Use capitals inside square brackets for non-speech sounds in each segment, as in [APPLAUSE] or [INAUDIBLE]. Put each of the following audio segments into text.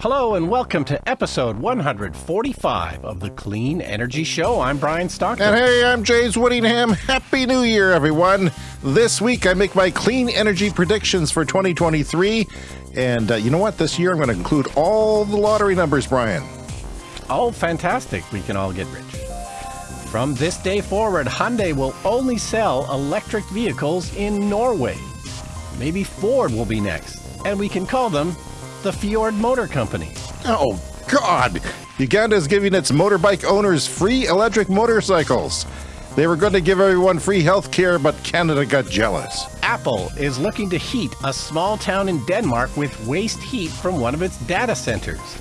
Hello and welcome to episode 145 of the Clean Energy Show. I'm Brian Stockton. And hey, I'm James Whittingham. Happy New Year, everyone. This week I make my clean energy predictions for 2023. And uh, you know what? This year I'm going to include all the lottery numbers, Brian. Oh, fantastic. We can all get rich. From this day forward, Hyundai will only sell electric vehicles in Norway. Maybe Ford will be next, and we can call them the Fjord Motor Company. Oh, God. Uganda is giving its motorbike owners free electric motorcycles. They were going to give everyone free health care, but Canada got jealous. Apple is looking to heat a small town in Denmark with waste heat from one of its data centers.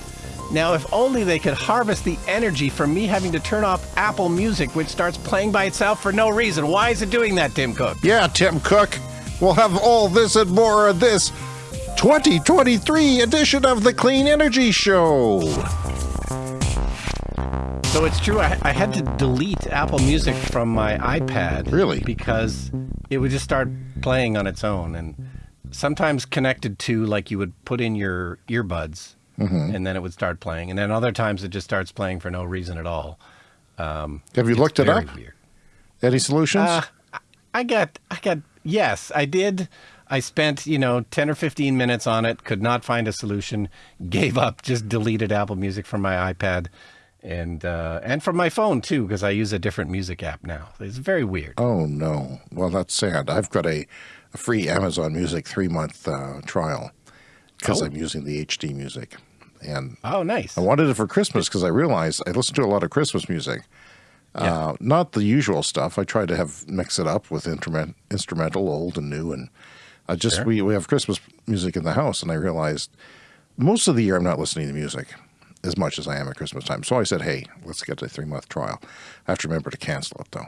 Now, if only they could harvest the energy from me having to turn off Apple Music, which starts playing by itself for no reason. Why is it doing that, Tim Cook? Yeah, Tim Cook. We'll have all this and more of this 2023 edition of the Clean Energy Show. So it's true, I, I, had to delete Apple Music from my iPad. Really? Because it would just start playing on its own and sometimes connected to like you would put in your earbuds mm-hmm. and then it would start playing. And then other times it just starts playing for no reason at all. Um, Have you looked it up? Weird. Any solutions? Uh, I got, I got, yes, I did. I spent, you know, 10 or 15 minutes on it, could not find a solution, gave up, just deleted Apple Music from my iPad and uh, and from my phone too, because I use a different music app now. It's very weird. Oh no! Well, that's sad. I've got a, a free Amazon Music three month uh, trial because oh. I'm using the HD music. And oh, nice! I wanted it for Christmas because I realized I listen to a lot of Christmas music. Yeah. Uh, not the usual stuff. I try to have mix it up with instrument, instrumental, old and new, and I just sure. we we have Christmas music in the house, and I realized most of the year I'm not listening to music as much as I am at Christmas time. So I said, hey, let's get a three month trial. I have to remember to cancel it though.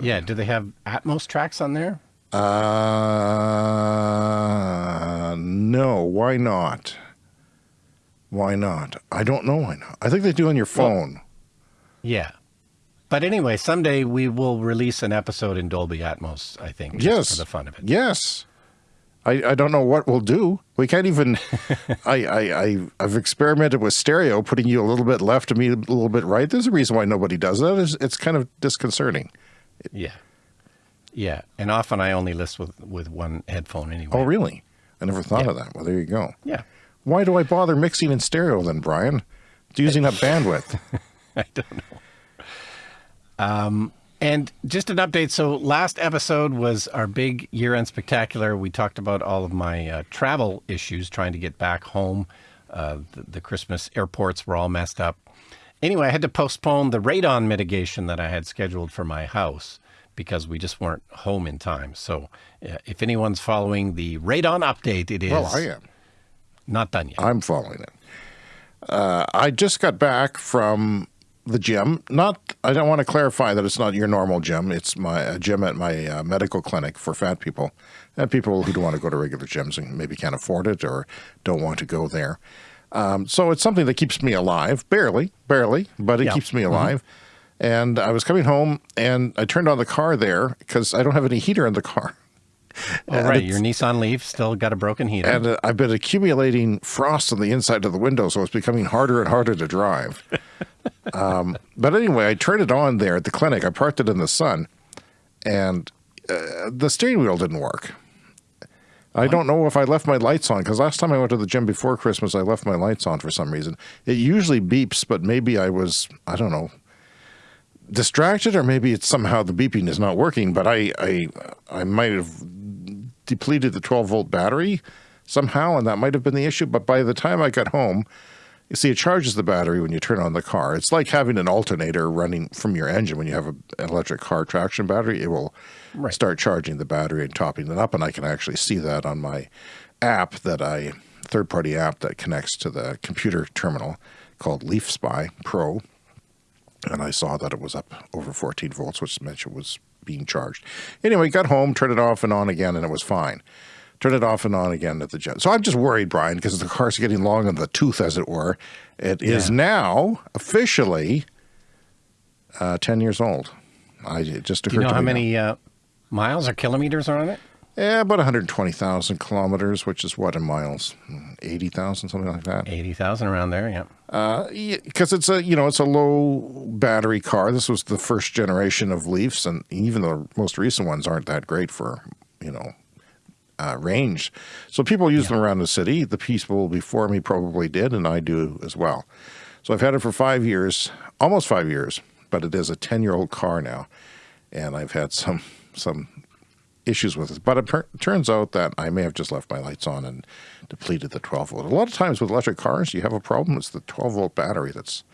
yeah. Do they have Atmos tracks on there? Uh, no. Why not? Why not? I don't know why not. I think they do on your phone. Well, yeah. But anyway, someday we will release an episode in Dolby Atmos, I think. yes. For the fun of it. Yes. I, I don't know what we'll do. We can't even. [LAUGHS] I, I I I've experimented with stereo, putting you a little bit left and me a little bit right. There's a reason why nobody does that. It's, it's kind of disconcerting. Yeah, yeah, and often I only listen with with one headphone anyway. Oh, really? I never thought yeah. of that. Well, there you go. Yeah. Why do I bother mixing in stereo then, Brian? It's using up [LAUGHS] bandwidth. I don't know. Um, and just an update. So last episode was our big year-end spectacular. We talked about all of my uh, travel issues, trying to get back home. Uh, the, the, Christmas airports were all messed up. Anyway, I had to postpone the radon mitigation that I had scheduled for my house because we just weren't home in time. So uh, if anyone's following the radon update, it is. Well, I am. Not done yet. I'm following it. Uh, I just got back from the gym. Not, I don't want to clarify that it's not your normal gym. It's my gym at my uh, medical clinic for fat people and people who don't want to go to regular gyms and maybe can't afford it or don't want to go there. Um, so it's something that keeps me alive, barely, barely, but it yeah. keeps me mm-hmm. alive. Mm -hmm. And I was coming home and I turned on the car there because I don't have any heater in the car. [LAUGHS] Oh, right. Your Nissan Leaf still got a broken heater. And uh, I've been accumulating frost on the inside of the window, so it's becoming harder and harder to drive. [LAUGHS] um, but anyway, I turned it on there at the clinic. I parked it in the sun, and uh, the steering wheel didn't work. I don't know if I left my lights on because last time I went to the gym before Christmas, I left my lights on for some reason. It usually beeps, but maybe I was, I don't know, distracted or maybe it's somehow the beeping is not working, but I, I, I might have depleted the 12 volt battery somehow, and that might have been the issue. But by the time I got home, you see, it charges the battery when you turn on the car. It's like having an alternator running from your engine when you have a, an electric car traction battery. It will right. start charging the battery and topping it up, and I can actually see that on my app that I third party app that connects to the computer terminal called Leaf Spy Pro. And I saw that it was up over 14 volts, which meant it was being charged. Anyway, got home, turned it off and on again, and it was fine. Turned it off and on again at the jet. So I'm just worried, Brian, because the car's getting long in the tooth, as it were. It yeah. is now officially uh, 10 years old. I it just Do you know how many uh, miles or kilometers are on it? Yeah, about 120,000 kilometers, which is what in miles? 80,000, something like that. 80,000 around there, yeah. Because uh, it's a, you know, it's a low battery car. This was the first generation of Leafs, and even the most recent ones aren't that great for, you know, uh, range. So people use yeah. them around the city. The people before me probably did, and I do as well. So I've had it for five years, almost five years, but it is a 10-year-old car now. And I've had some some issues with it. But it turns out that I may have just left my lights on and depleted the 12 volt. A lot of times with electric cars, you have a problem. It's the 12 volt battery that's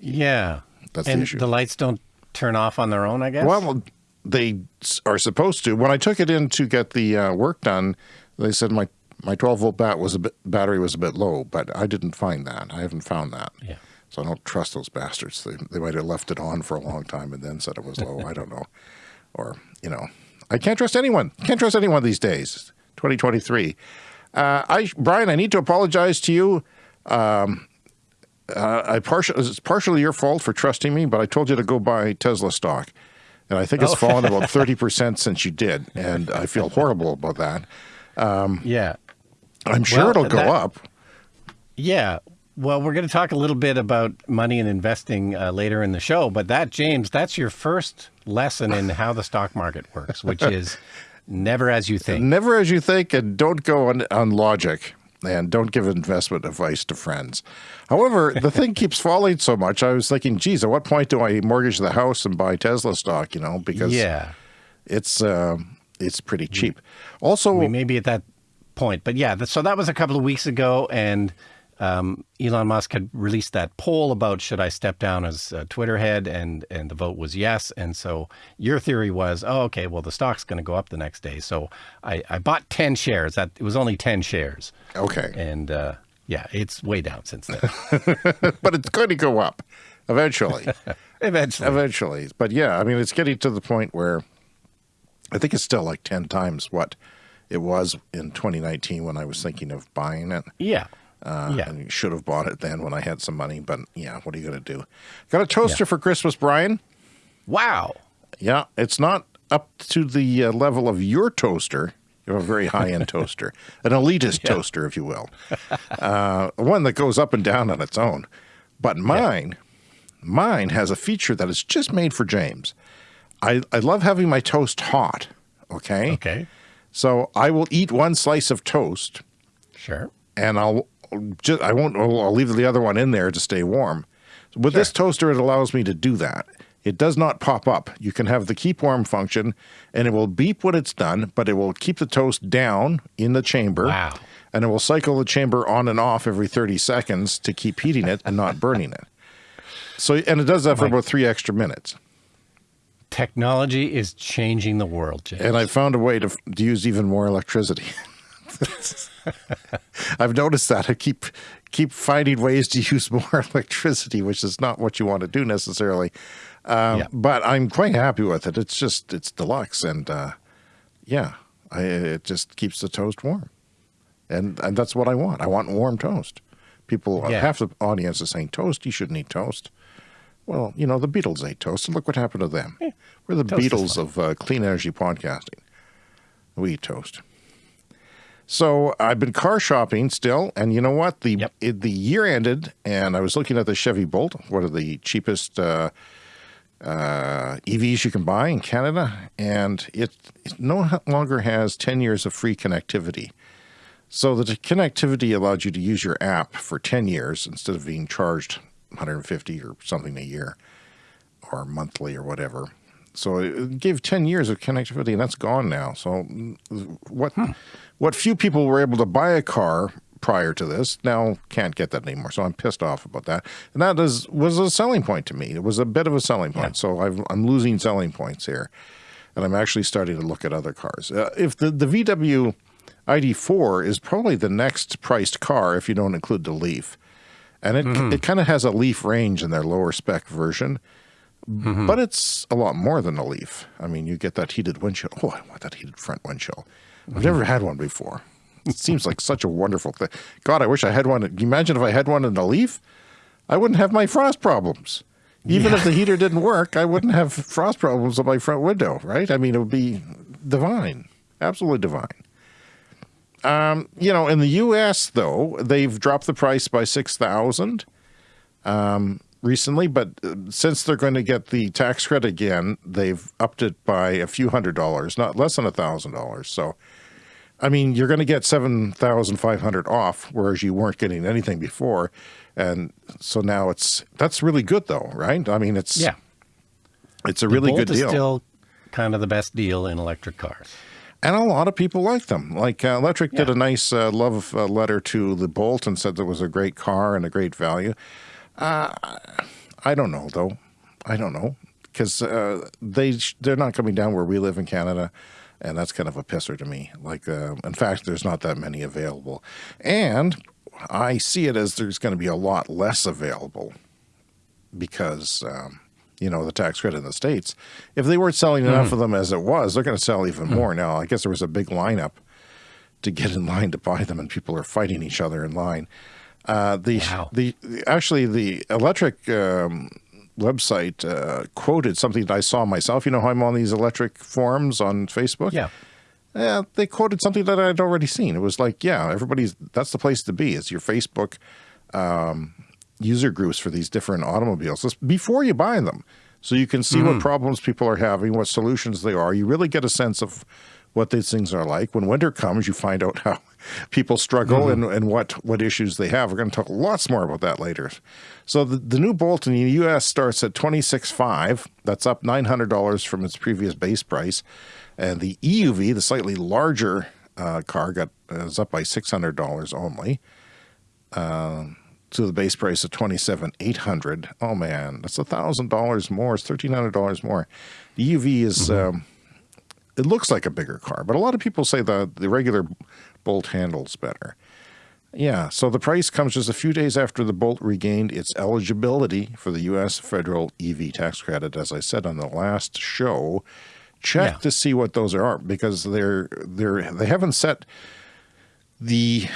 yeah. That's and the issue. The lights don't turn off on their own, I guess. Well, they are supposed to. When I took it in to get the uh, work done, they said my my 12 volt bat was a bit battery was a bit low, but I didn't find that. I haven't found that. Yeah. So I don't trust those bastards. They they might have left it on for a long time and then said it was low. I don't know. Or, you know, I can't trust anyone. Can't trust anyone these days. 2023. Uh, I, Brian, I need to apologize to you. Um, uh, I partial, it's partially your fault for trusting me, but I told you to go buy Tesla stock. And I think it's oh. fallen about [LAUGHS] 30% since you did. And I feel horrible about that. Um, yeah. I'm sure well, it'll go that, up. Yeah. Well, we're going to talk a little bit about money and investing uh, later in the show, but that, James, that's your first lesson in how the stock market works, which [LAUGHS] is never as you think. Never as you think, and don't go on, on logic, and don't give investment advice to friends. However, the thing [LAUGHS] keeps falling so much, I was thinking, geez, at what point do I mortgage the house and buy Tesla stock, you know, because yeah. it's, uh, it's pretty cheap. Also, we may be at that point, but yeah, so that was a couple of weeks ago, and um, Elon Musk had released that poll about should I step down as Twitter head, and and the vote was yes. And so your theory was, oh, okay, well the stock's going to go up the next day. So I, I bought ten shares. That it was only ten shares. Okay. And uh, yeah, it's way down since then. [LAUGHS] but it's going to go up eventually. [LAUGHS] eventually. Eventually. But yeah, I mean, it's getting to the point where I think it's still like ten times what it was in 2019 when I was thinking of buying it. Yeah. Uh, yeah. And you should have bought it then when I had some money. But yeah, what are you going to do? Got a toaster yeah. for Christmas, Brian. Wow. Yeah, it's not up to the uh, level of your toaster. You have a very high end [LAUGHS] toaster, an elitist yeah. toaster, if you will, uh, one that goes up and down on its own. But mine, yeah. mine has a feature that is just made for James. I, I love having my toast hot. Okay. Okay. So I will eat one slice of toast. Sure. And I'll just, I won't, I'll leave the other one in there to stay warm. With sure. this toaster, it allows me to do that. It does not pop up. You can have the keep warm function and it will beep when it's done, but it will keep the toast down in the chamber. Wow. And it will cycle the chamber on and off every 30 seconds to keep heating it and not burning it. So, and it does that for about three extra minutes. Technology is changing the world, James. And I found a way to, to use even more electricity. [LAUGHS] [LAUGHS] I've noticed that I keep keep finding ways to use more [LAUGHS] electricity, which is not what you want to do necessarily. Um, yeah. But I'm quite happy with it. It's just it's deluxe, and uh, yeah, I, it just keeps the toast warm, and and that's what I want. I want warm toast. People, yeah. half the audience is saying toast. You shouldn't eat toast. Well, you know the Beatles ate toast, and look what happened to them. Yeah. We're the toast Beatles of uh, clean energy podcasting. We eat toast. So I've been car shopping still, and you know what? The yep. it, the year ended, and I was looking at the Chevy Bolt, one of the cheapest uh, uh, EVs you can buy in Canada, and it, it, no longer has 10 years of free connectivity. So the connectivity allowed you to use your app for 10 years instead of being charged 150 or something a year or monthly or whatever. So it gave 10 years of connectivity, and that's gone now. So what? Hmm what few people were able to buy a car prior to this now can't get that anymore. So I'm pissed off about that. And that is, was a selling point to me. It was a bit of a selling point. Yeah. So i am losing selling points here. And I'm actually starting to look at other cars. Uh, if the, the VW ID4 is probably the next priced car if you don't include the Leaf. And it, mm it kind of has a Leaf range in their lower spec version. Mm -hmm. But it's a lot more than a Leaf. I mean, you get that heated windshield. Oh, I want that heated front windshield. I've never had one before. It seems like such a wonderful thing. God, I wish I had one. Imagine if I had one in a Leaf? I wouldn't have my frost problems. Even yeah. if the heater didn't work, I wouldn't have frost problems on my front window, right? I mean, it would be divine. absolutely divine. Um, you know, in the U.S. though, they've dropped the price by six thousand um, recently, but uh, since they're going to get the tax credit again, they've upped it by a few hundred dollars, not less than a thousand dollars. So, I mean, you're going to get seven thousand five hundred off, whereas you weren't getting anything before, and so now it's that's really good though, right? I mean, it's Yeah. it's a really Bolt good is deal. still kind of the best deal in electric cars. And a lot of people like them. Like uh, Electrek did a nice uh, love uh, letter to the Bolt and said that it was a great car and a great value. Uh, I don't know though. I don't know because uh, they sh- they're not coming down where we live in Canada, and that's kind of a pisser to me. Like uh, in fact, there's not that many available, and I see it as there's going to be a lot less available because um, you know the tax credit in the states. If they weren't selling enough of them as it was, they're going to sell even more now. I guess there was a big lineup to get in line to buy them, and people are fighting each other in line. Uh, the, Wow. the actually the Electrek um, website uh, quoted something that I saw myself. You know how I'm on these electric forums on Facebook. Yeah. Yeah, they quoted something that I'd already seen. It was like, yeah, everybody's that's the place to be. It's your Facebook um, user groups for these different automobiles Just before you buy them, so you can see what problems people are having, what solutions they are. You really get a sense of what these things are like. When winter comes, you find out how [LAUGHS] people struggle and, and what what issues they have. We're going to talk lots more about that later. So the, the new Bolt in the U.S. starts at twenty six five. That's up nine hundred dollars from its previous base price, and the EUV, the slightly larger uh, car, got is up by six hundred dollars only. Um, to the base price of twenty seven eight hundred. Oh man, that's a thousand dollars more. It's thirteen hundred dollars more. The EUV is um, it looks like a bigger car, but a lot of people say the the regular Bolt handles better. Yeah, so the price comes just a few days after the Bolt regained its eligibility for the U.S. federal EV tax credit. As I said on the last show, check Yeah. to see what those are because they're they're they haven't set the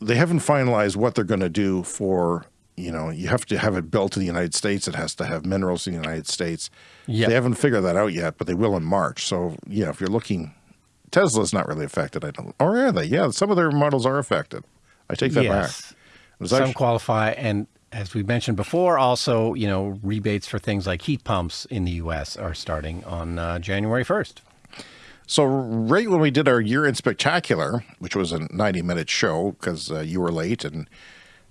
they haven't finalized what they're going to do for you know you have to have it built in the United States. It has to have minerals in the United States. Yep. They haven't figured that out yet, but they will in March. So yeah, if you're looking, Tesla's not really affected. I don't. Or are they? Yeah, some of their models are affected. I take that back. Yes. It was Some actually- qualify, and as we mentioned before, also you know rebates for things like heat pumps in the U.S. are starting on uh, January first. So right when we did our year in spectacular, which was a 90 minute show because uh, you were late and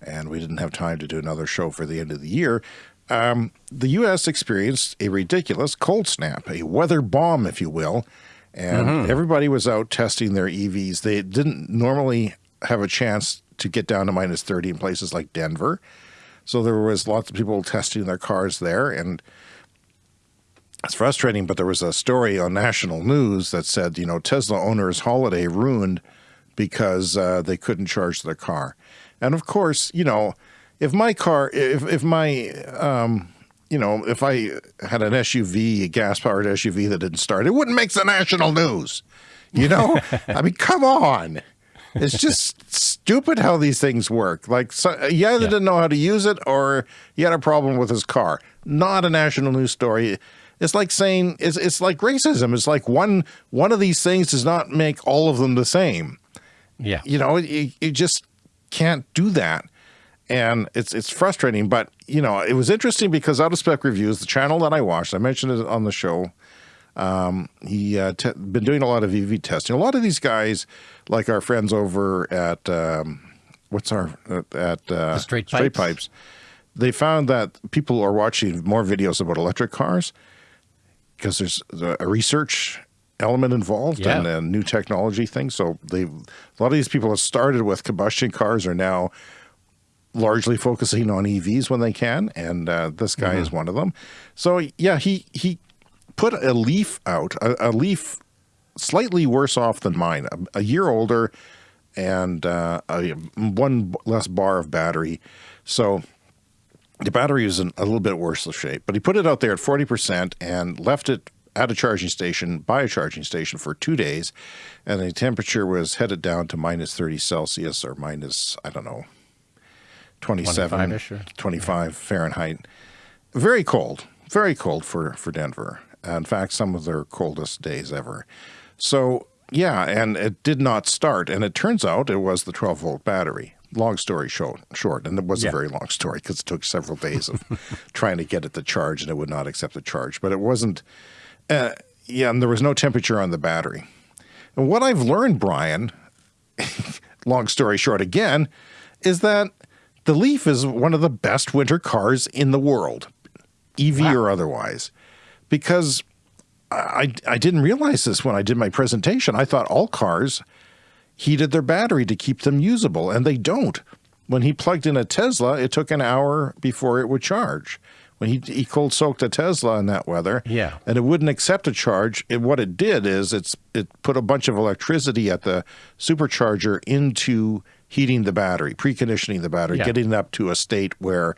and we didn't have time to do another show for the end of the year, um, the U.S. experienced a ridiculous cold snap, a weather bomb, if you will, and everybody was out testing their EVs. They didn't normally have a chance to get down to minus 30 in places like Denver. So there was lots of people testing their cars there and it's frustrating, but there was a story on national news that said, you know, Tesla owners' holiday ruined because uh, they couldn't charge their car. And of course, you know, if my car, if if my, um, you know, if I had an SUV, a gas-powered SUV that didn't start, it wouldn't make the national news. You know, [LAUGHS] I mean, come on. It's just stupid how these things work. Like, so, he either Yeah. didn't know how to use it or he had a problem with his car. Not a national news story. It's like saying it's it's like racism. It's like one one of these things does not make all of them the same. Yeah. You know, you, you just can't do that. And it's it's frustrating, but you know, it was interesting because out of spec reviews, the channel that I watched, I mentioned it on the show. Um, he uh, been doing a lot of EV testing. A lot of these guys, like our friends over at um, what's our at uh, Straight Straight Pipes. Pipes, they found that people are watching more videos about electric cars because there's a research element involved Yeah. and a new technology thing. So they, a lot of these people have started with combustion cars are now largely focusing on EVs when they can, and uh, this guy is one of them. So yeah, he he put a leaf out, a, a leaf slightly worse off than mine, a, a year older, and uh, a, one less bar of battery. So the battery was in a little bit worse of shape, but he put it out there at 40% and left it at a charging station, by a charging station for two days. And the temperature was headed down to minus 30 Celsius or minus, I don't know, 27, 25-ish 25 Fahrenheit. Very cold, very cold for, for Denver. In fact, some of their coldest days ever. So yeah, and it did not start. And it turns out it was the 12 volt battery. Long story short, short and it was Yeah. a very long story because it took several days of [LAUGHS] trying to get it to charge and it would not accept the charge. But it wasn't, uh, yeah, and there was no temperature on the battery. And what I've learned, Brian, [LAUGHS] long story short again, is that the Leaf is one of the best winter cars in the world, EV or otherwise, because I, I didn't realize this when I did my presentation. I thought all cars heated their battery to keep them usable, and they don't. When he plugged in a Tesla, it took an hour before it would charge. When he, he cold soaked a Tesla in that weather, Yeah. and it wouldn't accept a charge, And what it did is it's it put a bunch of electricity at the supercharger into heating the battery, preconditioning the battery, Yeah. getting it up to a state where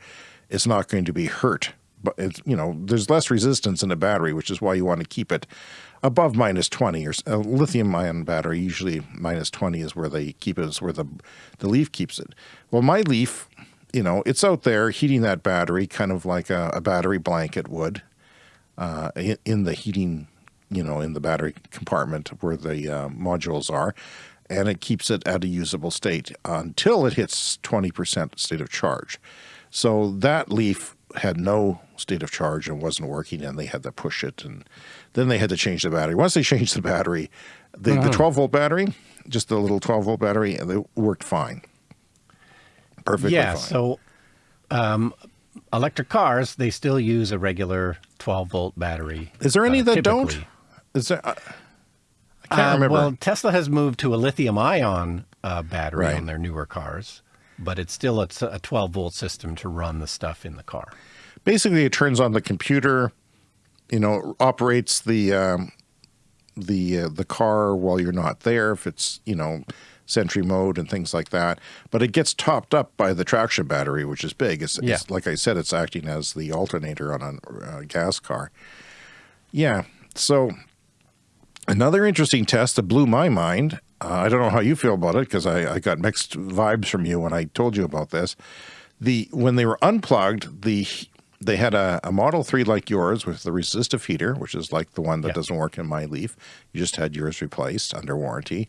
it's not going to be hurt. But it's you know there's less resistance in a battery, which is why you want to keep it above minus 20 or a lithium ion battery usually minus 20 is where they keep it is where the the leaf keeps it well my leaf you know it's out there heating that battery kind of like a, a battery blanket would uh, in, in the heating you know in the battery compartment where the uh, modules are and it keeps it at a usable state until it hits 20% state of charge. So that leaf had no state of charge and wasn't working, and they had to push it, and then they had to change the battery. Once they changed the battery, the, the 12 volt battery, just the little 12 volt battery, and it worked fine, perfectly yeah. fine. So, um, electric cars they still use a regular 12 volt battery. Is there any uh, that don't? Is there? I, I can't Uh, remember. Well, Tesla has moved to a lithium ion uh, battery Right. on their newer cars, but it's still a 12 volt system to run the stuff in the car. Basically, it turns on the computer, you know, operates the um, the uh, the car while you're not there if it's you know Sentry mode and things like that. But it gets topped up by the traction battery, which is big. It's, Yeah. it's like I said, it's acting as the alternator on a uh, gas car. Yeah. So another interesting test that blew my mind. Uh, I don't know how you feel about it because I, I got mixed vibes from you when I told you about this. The when they were unplugged, the they had a, a Model 3 like yours with the resistive heater, which is like the one that Yeah. doesn't work in my Leaf. You just had yours replaced under warranty.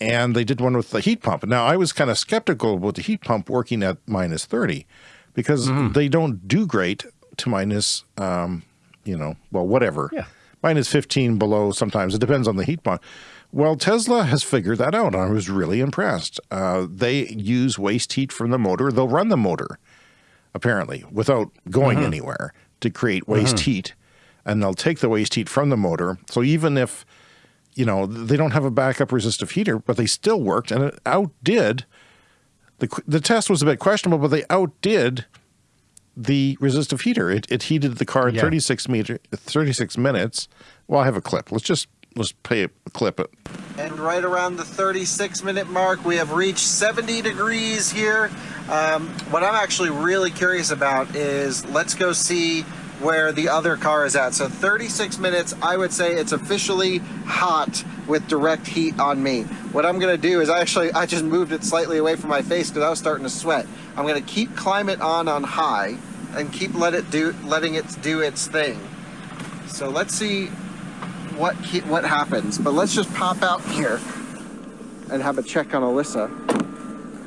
And they did one with the heat pump. Now, I was kind of skeptical about the heat pump working at minus 30 because they don't do great to minus, um, you know, well, whatever. Yeah. Minus 15 below sometimes. It depends on the heat pump. Well, Tesla has figured that out. and I was really impressed. Uh, they use waste heat from the motor. They'll run the motor apparently, without going anywhere to create waste heat. And they'll take the waste heat from the motor. So even if, you know, they don't have a backup resistive heater, but they still worked and it outdid the, the test was a bit questionable, but they outdid the resistive heater. It, it heated the car in Yeah. 36 meter, 36 minutes. Well, I have a clip. Let's just, let's play a clip it. And right around the 36 minute mark, we have reached 70 degrees here. Um, what I'm actually really curious about is let's go see where the other car is at. So 36 minutes, I would say it's officially hot with direct heat on me. What I'm gonna do is actually, I just moved it slightly away from my face because I was starting to sweat. I'm gonna keep climate on on high and keep let it do, letting it do its thing. So let's see what what happens. But let's just pop out here and have a check on Alyssa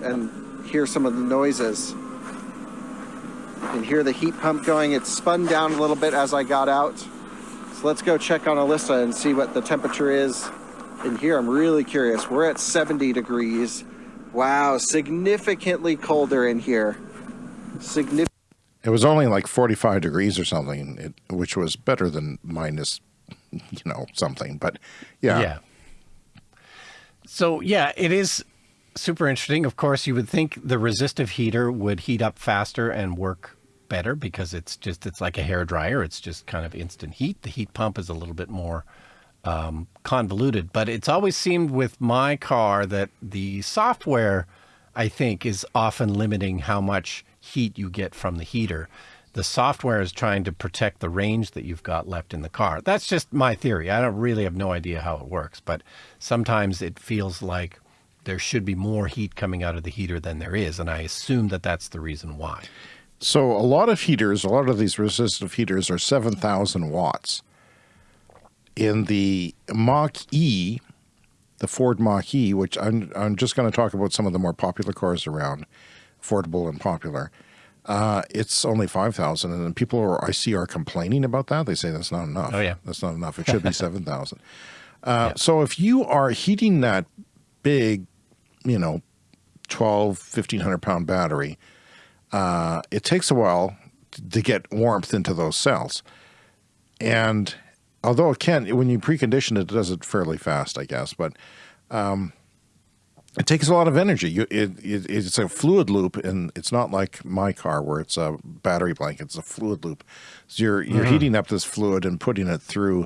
and hear some of the noises. You can hear the heat pump going. It spun down a little bit as I got out. So let's go check on Alyssa and see what the temperature is in here. I'm really curious. We're at 70 degrees. Wow, significantly colder in here. Significant. It was only like 45 degrees or something, it, which was better than minus, you know, something. But yeah, Yeah. So yeah, it is super interesting. Of course, you would think the resistive heater would heat up faster and work better because it's just it's like a hair dryer. It's just kind of instant heat. The heat pump is a little bit more um, convoluted, but it's always seemed with my car that the software, I think, is often limiting how much heat you get from the heater. The software is trying to protect the range that you've got left in the car. That's just my theory. I don't really have no idea how it works, but sometimes it feels like there should be more heat coming out of the heater than there is, and I assume that that's the reason why. So a lot of heaters, a lot of these resistive heaters are 7,000 watts. In the Mach E, the Ford Mach-E, which I'm, I'm just going to talk about some of the more popular cars around, affordable and popular. Uh, it's only 5,000 and people are, I see are complaining about that. They say that's not enough. Oh yeah. That's not enough. It should be [LAUGHS] 7,000. Uh, yeah. So if you are heating that big, you know, 12, 1500 pound battery, uh, it takes a while to get warmth into those cells. And although it can, when you precondition it, it does it fairly fast, I guess. But um, it takes a lot of energy. You, it, it, it's a fluid loop, and it's not like my car where it's a battery blanket. It's a fluid loop. So you're you're mm -hmm. heating up this fluid and putting it through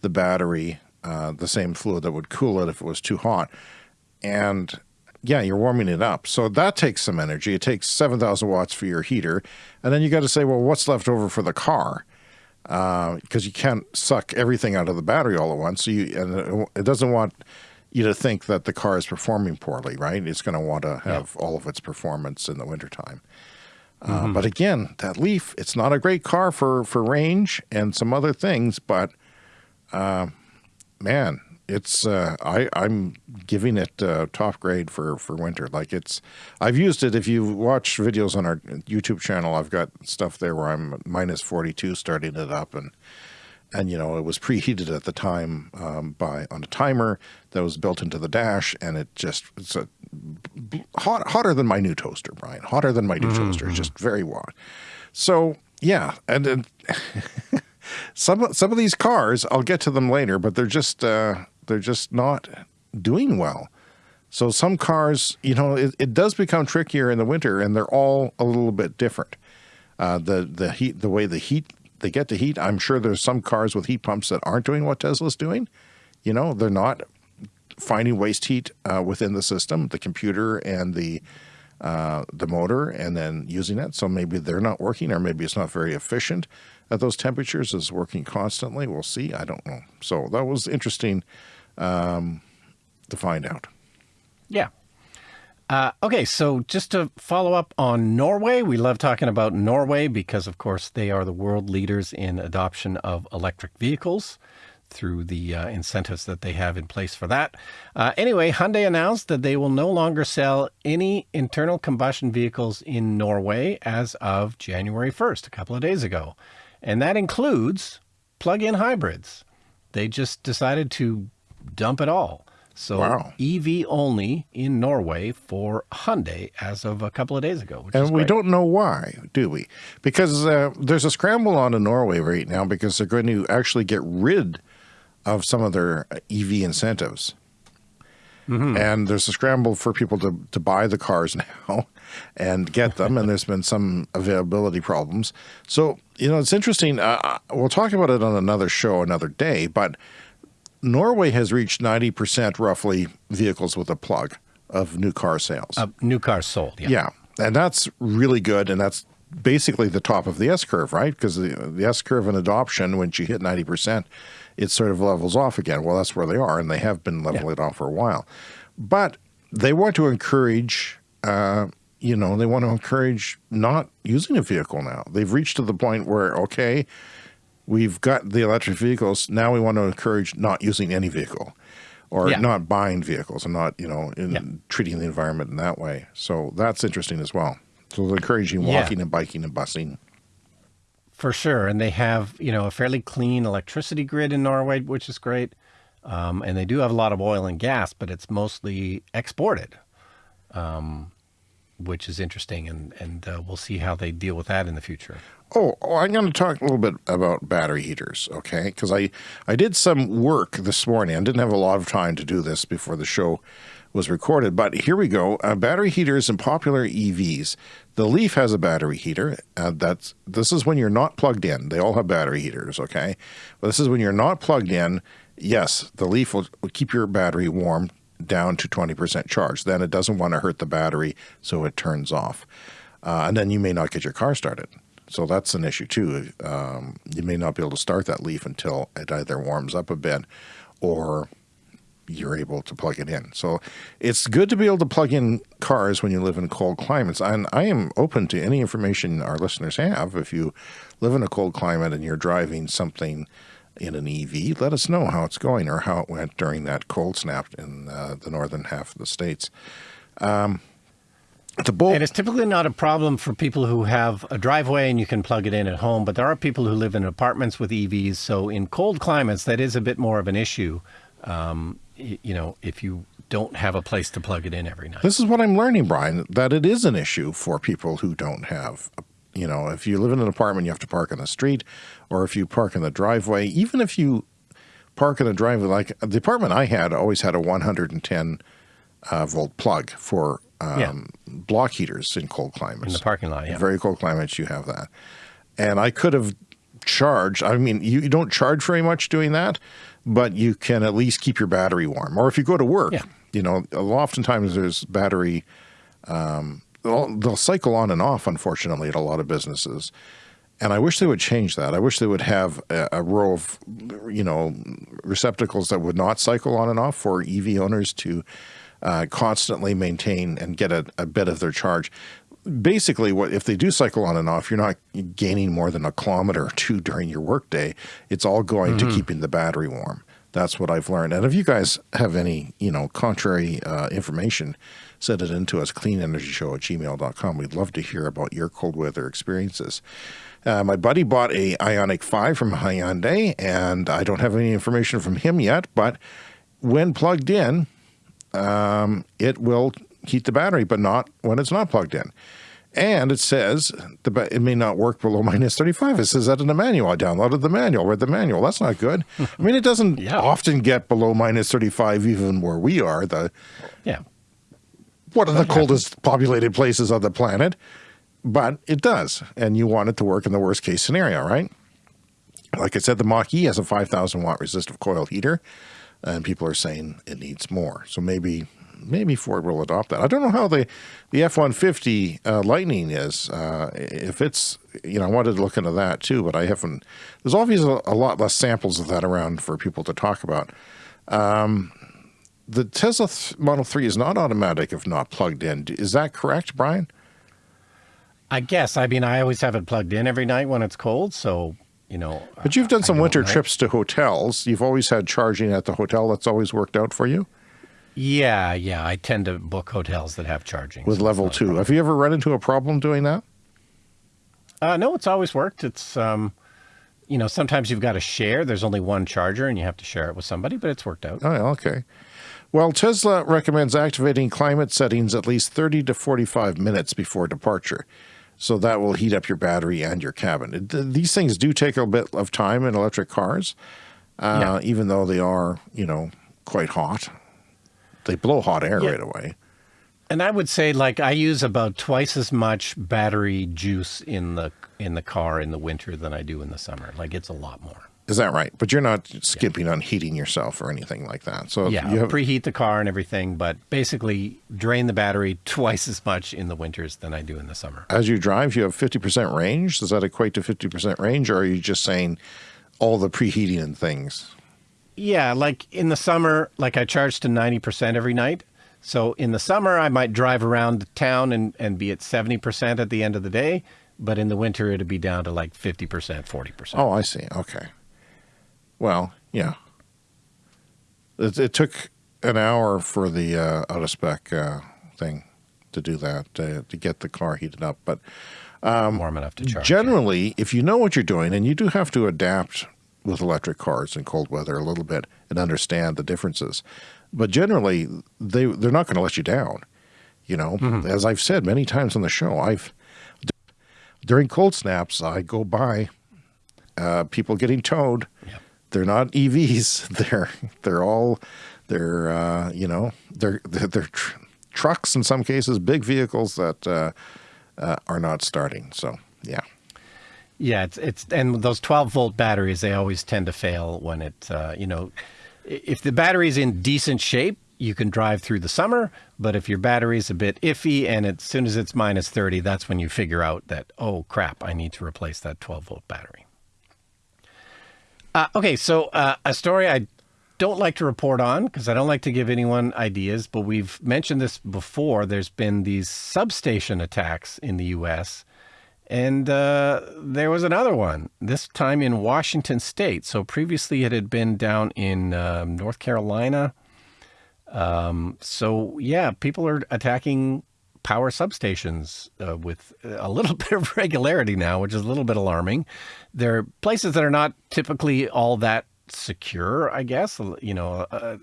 the battery, uh, the same fluid that would cool it if it was too hot, and yeah, you're warming it up. So that takes some energy. It takes 7,000 watts for your heater. And then you got to say, well, what's left over for the car? Because uh, you can't suck everything out of the battery all at once. So you, and it doesn't want you to think that the car is performing poorly, right? It's going to want to have yeah. all of its performance in the wintertime. Uh, mm -hmm. But again, that Leaf, it's not a great car for, for range and some other things, but uh, man, it's uh, I I'm giving it uh, top grade for for winter. Like it's I've used it. If you watch videos on our YouTube channel, I've got stuff there where I'm minus 42 starting it up and and you know it was preheated at the time um, by on a timer that was built into the dash and it just it's a hot hotter than my new toaster Brian hotter than my new mm -hmm. toaster it's just very hot so yeah and, and [LAUGHS] some some of these cars I'll get to them later but they're just uh, they're just not doing well. So some cars, you know, it, it does become trickier in the winter, and they're all a little bit different. Uh, the the heat, the way the heat they get to heat. I'm sure there's some cars with heat pumps that aren't doing what Tesla's doing. You know, they're not finding waste heat uh, within the system, the computer and the uh, the motor, and then using it. So maybe they're not working, or maybe it's not very efficient at those temperatures. Is working constantly. We'll see. I don't know. So that was interesting um, to find out. Yeah. Uh, okay, so just to follow up on Norway, we love talking about Norway because, of course, they are the world leaders in adoption of electric vehicles through the uh, incentives that they have in place for that. Uh, anyway, Hyundai announced that they will no longer sell any internal combustion vehicles in Norway as of January 1st, a couple of days ago. And that includes plug-in hybrids. They just decided to dump it all. So wow. EV only in Norway for Hyundai as of a couple of days ago. and we don't know why, do we? Because uh, there's a scramble on in Norway right now because they're going to actually get rid of some of their EV incentives. Mm -hmm. And there's a scramble for people to, to buy the cars [LAUGHS] now and get them. and there's been some availability problems. So, you know, it's interesting. Uh, uh we'll talk about it on another show another day, but Norway has reached 90% roughly vehicles with a plug of new car sales. Uh, new cars sold, yeah. Yeah, and that's really good, and that's basically the top of the S-curve, right? Because the, the S-curve in adoption, once you hit 90%, it sort of levels off again. Well, that's where they are, and they have been leveling yeah. off for a while. But they want to encourage, uh, you know, they want to encourage not using a vehicle now. They've reached to the point where, okay, we've got the electric vehicles. Now we want to encourage not using any vehicle or yeah. not buying vehicles and not, you know, in yeah. treating the environment in that way. So that's interesting as well. So they're encouraging walking yeah. and biking and busing. For sure. And they have, you know, a fairly clean electricity grid in Norway, which is great. Um, and they do have a lot of oil and gas, but it's mostly exported, um, which is interesting. And, and uh, we'll see how they deal with that in the future. Oh, oh, I'm going to talk a little bit about battery heaters, okay? Because I, I did some work this morning. I didn't have a lot of time to do this before the show was recorded, but here we go. Uh, battery heaters and popular EVs. The Leaf has a battery heater. Uh, that's This is when you're not plugged in. They all have battery heaters, okay? But this is when you're not plugged in. Yes, the Leaf will, will keep your battery warm down to 20% charge. Then it doesn't want to hurt the battery, so it turns off. Uh, and then you may not get your car started. So that's an issue too. Um, you may not be able to start that leaf until it either warms up a bit or you're able to plug it in. So it's good to be able to plug in cars when you live in cold climates. And I am open to any information our listeners have. If you live in a cold climate and you're driving something in an EV, let us know how it's going or how it went during that cold snap in uh, the northern half of the states. Um, the bolt, and it's typically not a problem for people who have a driveway and you can plug it in at home. But there are people who live in apartments with EVs, so in cold climates that is a bit more of an issue. Um, you know, if you don't have a place to plug it in every night. This is what I'm learning, Brian, that it is an issue for people who don't have, you know, if you live in an apartment, you have to park on the street, or if you park in the driveway, even if you park in a driveway, like the apartment I had always had a 110 uh, volt plug for um, yeah. block heaters in cold climates. In the parking lot, yeah. In very cold climates, you have that. And I could have charged, I mean, you, you don't charge very much doing that, but you can at least keep your battery warm. Or if you go to work, yeah you know, oftentimes there's battery, um, they'll, they'll cycle on and off, unfortunately, at a lot of businesses. And I wish they would change that. I wish they would have a, a, row of, you know, receptacles that would not cycle on and off for EV owners to uh, constantly maintain and get a, a, bit of their charge. Basically, what if they do cycle on and off, you're not gaining more than a kilometer or two during your workday. It's all going mm -hmm. to mm-hmm. keeping the battery warm. That's what I've learned. And if you guys have any, you know, contrary uh, information, send it into us, cleanenergyshow at gmail.com. We'd love to hear about your cold weather experiences. Uh, my buddy bought a Ioniq 5 from Hyundai, and I don't have any information from him yet, but when plugged in, um, it will heat the battery, but not when it's not plugged in. And it says the, it may not work below minus 35. It says that in the manual. I downloaded the manual, read the manual. That's not good. [LAUGHS] I mean, it doesn't yeah. often get below minus 35 even where we are. The Yeah. One of the coldest populated places on the planet. But it does. And you want it to work in the worst case scenario, right? Like I said, the Mach-E has a 5,000 watt resistive coil heater. And people are saying it needs more. So maybe maybe Ford will adopt that. I don't know how the the F one fifty uh, Lightning is. Uh, if it's you know, I wanted to look into that too, but I haven't. There's obviously a, lot less samples of that around for people to talk about. Um, the Tesla Model Three is not automatic if not plugged in. Is that correct, Brian? I guess. I mean, I always have it plugged in every night when it's cold, so you know. But you've done some winter know. trips to hotels. You've always had charging at the hotel. That's always worked out for you. Yeah, yeah. I tend to book hotels that have charging. With so level two. Have you ever run into a problem doing that? Uh, no, it's always worked. It's, um, you know, sometimes you've got to share. There's only one charger and you have to share it with somebody, but it's worked out. Oh, okay. Well, Tesla recommends activating climate settings at least 30 to 45 minutes before departure. So that will heat up your battery and your cabin. It, these things do take a bit of time in electric cars, uh, yeah. even though they are, you know, quite hot. They blow hot air yeah. right away. And I would say like I use about twice as much battery juice in the in the car in the winter than I do in the summer. Like it's a lot more. Is that right? But you're not skipping yeah. on heating yourself or anything like that. So yeah, you have... preheat the car and everything, but basically drain the battery [LAUGHS] twice as much in the winters than I do in the summer. As you drive, you have 50% range. Does that equate to 50% range, or are you just saying all the preheating and things? Yeah, like in the summer, like I charge to 90% every night. So in the summer, I might drive around town and, and be at 70% at the end of the day. But in the winter, it'd be down to like 50%, 40%. Oh, I see. Okay. Well, yeah. It, it took an hour for the uh, out of spec uh, thing to do that, to get the car heated up. But um, warm enough to charge. Generally, if you know what you're doing, and you do have to adapt with electric cars in cold weather a little bit and understand the differences. But generally, they they're not going to let you down. You know, mm -hmm. as I've said many times on the show, I've during cold snaps, I go by uh, people getting towed. Yep. They're not EVs. [LAUGHS] They're they're all they're uh, you know they're they're, they're tr trucks in some cases, big vehicles that uh, uh are not starting. So yeah. Yeah, it's it's and those 12 volt batteries they always tend to fail when it uh, you know if the battery's in decent shape you can drive through the summer, but if your battery's a bit iffy and as soon as it's minus 30, that's when you figure out that oh crap, I need to replace that 12 volt battery. Uh, okay, so uh, a story I don't like to report on because I don't like to give anyone ideas, but we've mentioned this before. There's been these substation attacks in the U.S And uh, there was another one, this time in Washington State. So previously it had been down in um, North Carolina. Um, so, yeah, people are attacking power substations uh, with a little [LAUGHS] bit of regularity now, which is a little bit alarming. There are places that are not typically all that secure, I guess. You know, uh,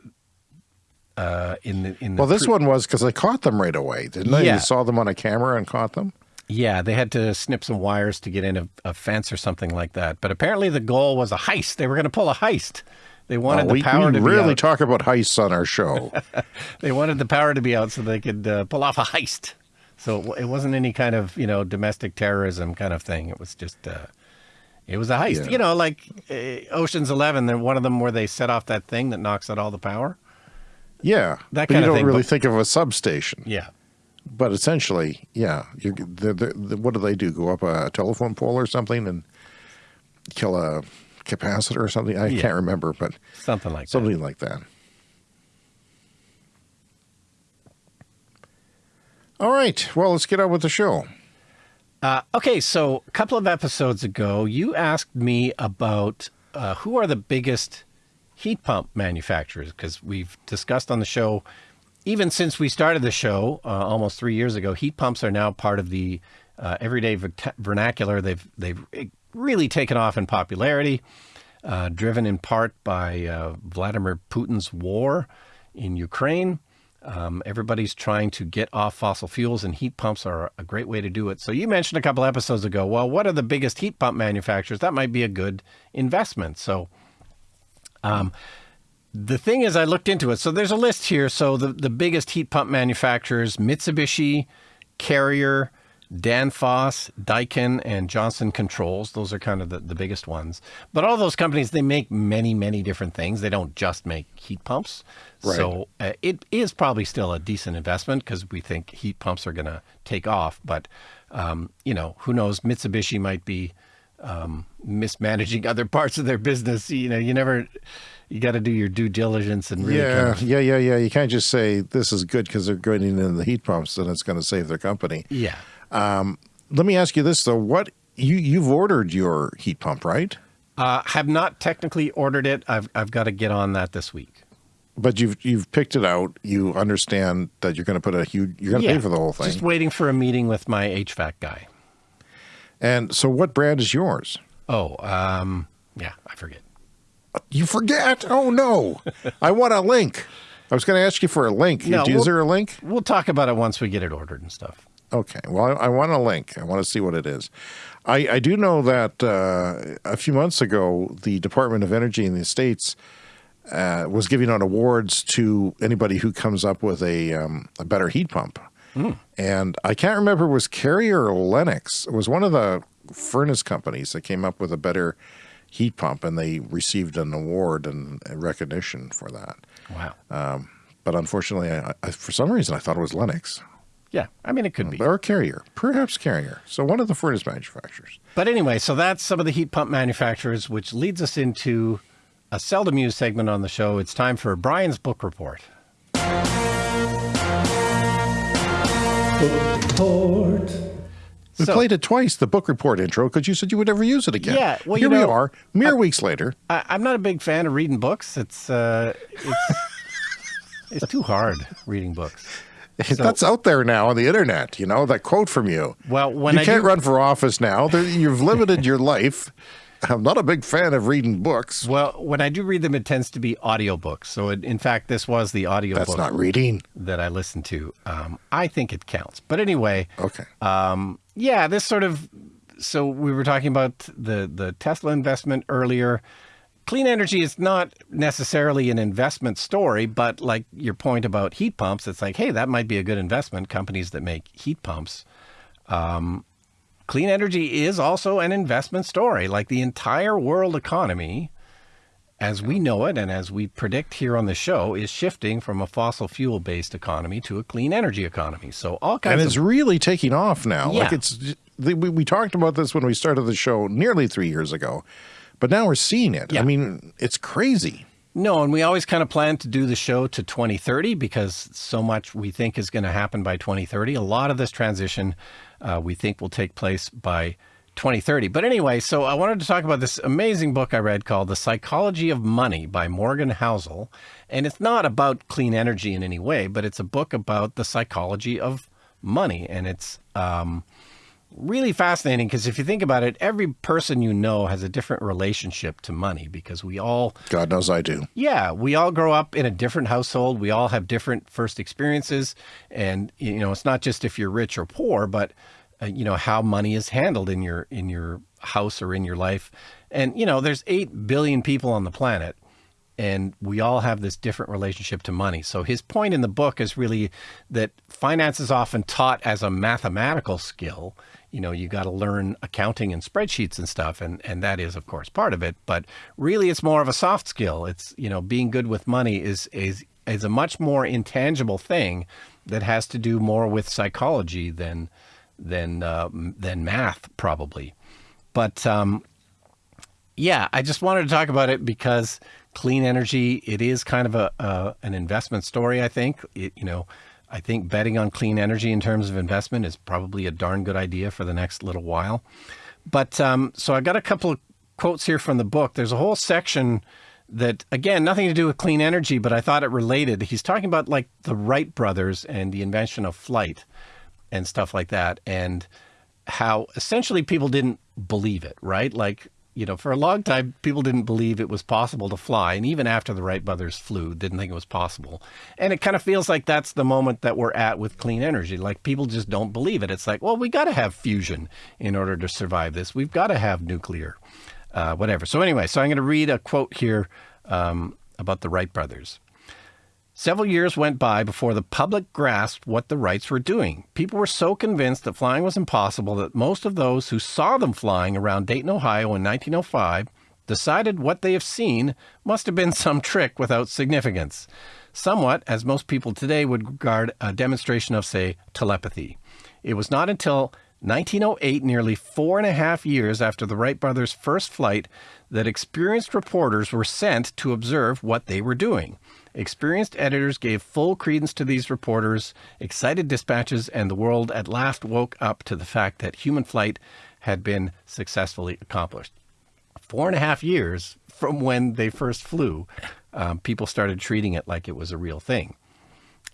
uh, in the in the Well, this one was because they caught them right away, didn't they? Yeah. You saw them on a camera and caught them. yeah, they had to snip some wires to get in a, a fence or something like that. But apparently, the goal was a heist. They were going to pull a heist. They wanted Oh, we the power we to really be out. talk about heists on our show. [LAUGHS] they wanted the power to be out so they could uh, pull off a heist. So it, it wasn't any kind of you know domestic terrorism kind of thing. It was just uh, it was a heist. Yeah. You know, like uh, Ocean's Eleven. They're one of them where they set off that thing that knocks out all the power. yeah, That kind you don't thing, really but- think of a substation. Yeah. But essentially, yeah, they're, they're, what do they do? Go up a telephone pole or something and kill a capacitor or something? I Yeah. can't remember, but Something like that. something like that. All right, well, let's get on with the show. Uh, okay, so a couple of episodes ago, you asked me about uh, who are the biggest heat pump manufacturers because we've discussed on the show, even since we started the show uh, almost three years ago, heat pumps are now part of the uh, everyday vernacular. They've they've really taken off in popularity, uh, driven in part by uh, Vladimir Putin's war in Ukraine. Um, everybody's trying to get off fossil fuels, and heat pumps are a great way to do it. So you mentioned a couple episodes ago. Well, what are the biggest heat pump manufacturers? That might be a good investment. So, um, the thing is, I looked into it. So there's a list here. So the the biggest heat pump manufacturers: Mitsubishi, Carrier, Danfoss, Daikin, and Johnson Controls. Those are kind of the, the biggest ones. But all those companies, they make many, many different things. They don't just make heat pumps. Right. So uh, it is probably still a decent investment because we think heat pumps are going to take off. But, um, you know, who knows? Mitsubishi might be um, mismanaging [LAUGHS] other parts of their business. You know, you never, you got to do your due diligence and really kind yeah, of- yeah, yeah, yeah. You can't just say this is good because they're going in the heat pumps and it's going to save their company. yeah. Let me ask you this though: what you you've ordered your heat pump, right? Uh, have not technically ordered it. I've, I've got to get on that this week. But you've you've picked it out. You understand that you're going to put a huge. You're going to pay for the whole thing. Just waiting for a meeting with my HVAC guy. and so, what brand is yours? Oh, um, yeah, I forget. You forget? Oh no! I want a link. I was going to ask you for a link. No, is we'll- there a link? We'll talk about it once we get it ordered and stuff. Okay. Well, I, I want a link. I want to see what it is. I, I do know that uh, a few months ago, the Department of Energy in the States uh, was giving out awards to anybody who comes up with a, um, a better heat pump. And I can't remember was Carrier or Lennox. It was one of the furnace companies that came up with a better heat pump, and they received an award and recognition for that. Wow. But unfortunately, I, I, for some reason, I thought it was Lennox yeah, I mean, it could be. or Carrier, perhaps Carrier. So one of the furnace manufacturers. But anyway, so that's some of the heat pump manufacturers, which leads us into a seldom used segment on the show. It's time for Brian's book report. Report. We So- played it twice, the book report intro, because you said you would never use it again. Yeah, well, here you we are, mere weeks later. I, I'm not a big fan of reading books. It's uh, it's [LAUGHS] it's too hard reading books. [LAUGHS] That's out there now on the internet. You know that quote from you. Well, when you I can't do- run for office now. You've limited your life. I'm not a big fan of reading books. Well, when I do read them, it tends to be audiobooks. So, it, in fact, this was the audiobook That's not reading. that I listened to. Um, I think it counts. But anyway, Okay. um, yeah, this sort of. So we were talking about the the Tesla investment earlier. Clean energy is not necessarily an investment story, but like your point about heat pumps, it's like, hey, that might be a good investment. Companies that make heat pumps. Um, clean energy is also an investment story. Like the entire world economy, as we know it and as we predict here on the show, is shifting from a fossil fuel based economy to a clean energy economy. So all kinds and of it's really taking off now. Like it's we, we talked about this when we started the show nearly three years ago, but now we're seeing it. Yeah. I mean, it's crazy. No, and we always kind of plan to do the show to 2030 because so much we think is going to happen by 2030. A lot of this transition uh, we think will take place by 2030. But anyway, so I wanted to talk about this amazing book I read called The Psychology of Money by Morgan Housel. And it's not about clean energy in any way, but it's a book about the psychology of money. And it's um, really fascinating because if you think about it, every person you know has a different relationship to money because we all. God knows I do. Yeah, we all grow up in a different household. We all have different first experiences. And, you know, it's not just if you're rich or poor, but uh, you know how money is handled in your in your house or in your life and you know there's 8 billion people on the planet and we all have this different relationship to money. So his point in the book is really that finance is often taught as a mathematical skill. You know you got to learn accounting and spreadsheets and stuff and and that is of course part of it but really it's more of a soft skill. It's you know being good with money is is is a much more intangible thing that has to do more with psychology than than uh, than math probably. But um, yeah, I just wanted to talk about it because clean energy it is kind of a, a an investment story. I think it, you know. I think betting on clean energy in terms of investment is probably a darn good idea for the next little while. But um, so I got a couple of quotes here from the book. There's a whole section that, again, nothing to do with clean energy, but I thought it related. He's talking about like the Wright brothers and the invention of flight and stuff like that. And how essentially people didn't believe it, right? Like, you know, for a long time, people didn't believe it was possible to fly. And even after the Wright brothers flew, didn't think it was possible. And it kind of feels like that's the moment that we're at with clean energy. Like people just don't believe it. It's like, well, we got to have fusion in order to survive this. We've got to have nuclear, uh, whatever. So anyway, so I'm going to read a quote here um, about the Wright brothers. Several years went by before the public grasped what the Wrights were doing. People were so convinced that flying was impossible that most of those who saw them flying around Dayton, Ohio in 1905 decided what they have seen must have been [LAUGHS] some trick without significance. Somewhat as most people today would regard a demonstration of, say, telepathy. It was not until 1908, nearly four and a half years after the Wright brothers' first flight, that experienced reporters were sent to observe what they were doing. Experienced editors gave full credence to these reporters, excited dispatches, and the world at last woke up to the fact that human flight had been successfully accomplished. Four and a half years from when they first flew, um, people started treating it like it was a real thing.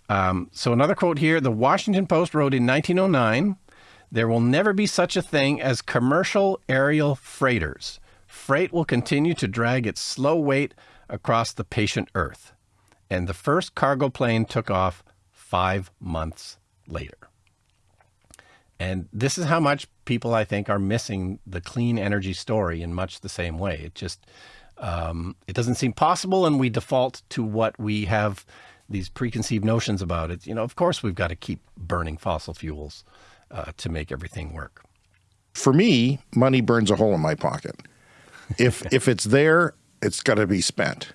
Um, so, another quote here the Washington Post wrote in 1909 there will never be such a thing as commercial aerial freighters. Freight will continue to drag its slow weight across the patient earth and the first cargo plane took off five months later. And this is how much people, I think, are missing the clean energy story in much the same way. It just, um, it doesn't seem possible, and we default to what we have these preconceived notions about it. You know, of course, we've got to keep burning fossil fuels uh, to make everything work. For me, money burns a hole in my pocket. If [LAUGHS] if it's there, it's got to be spent.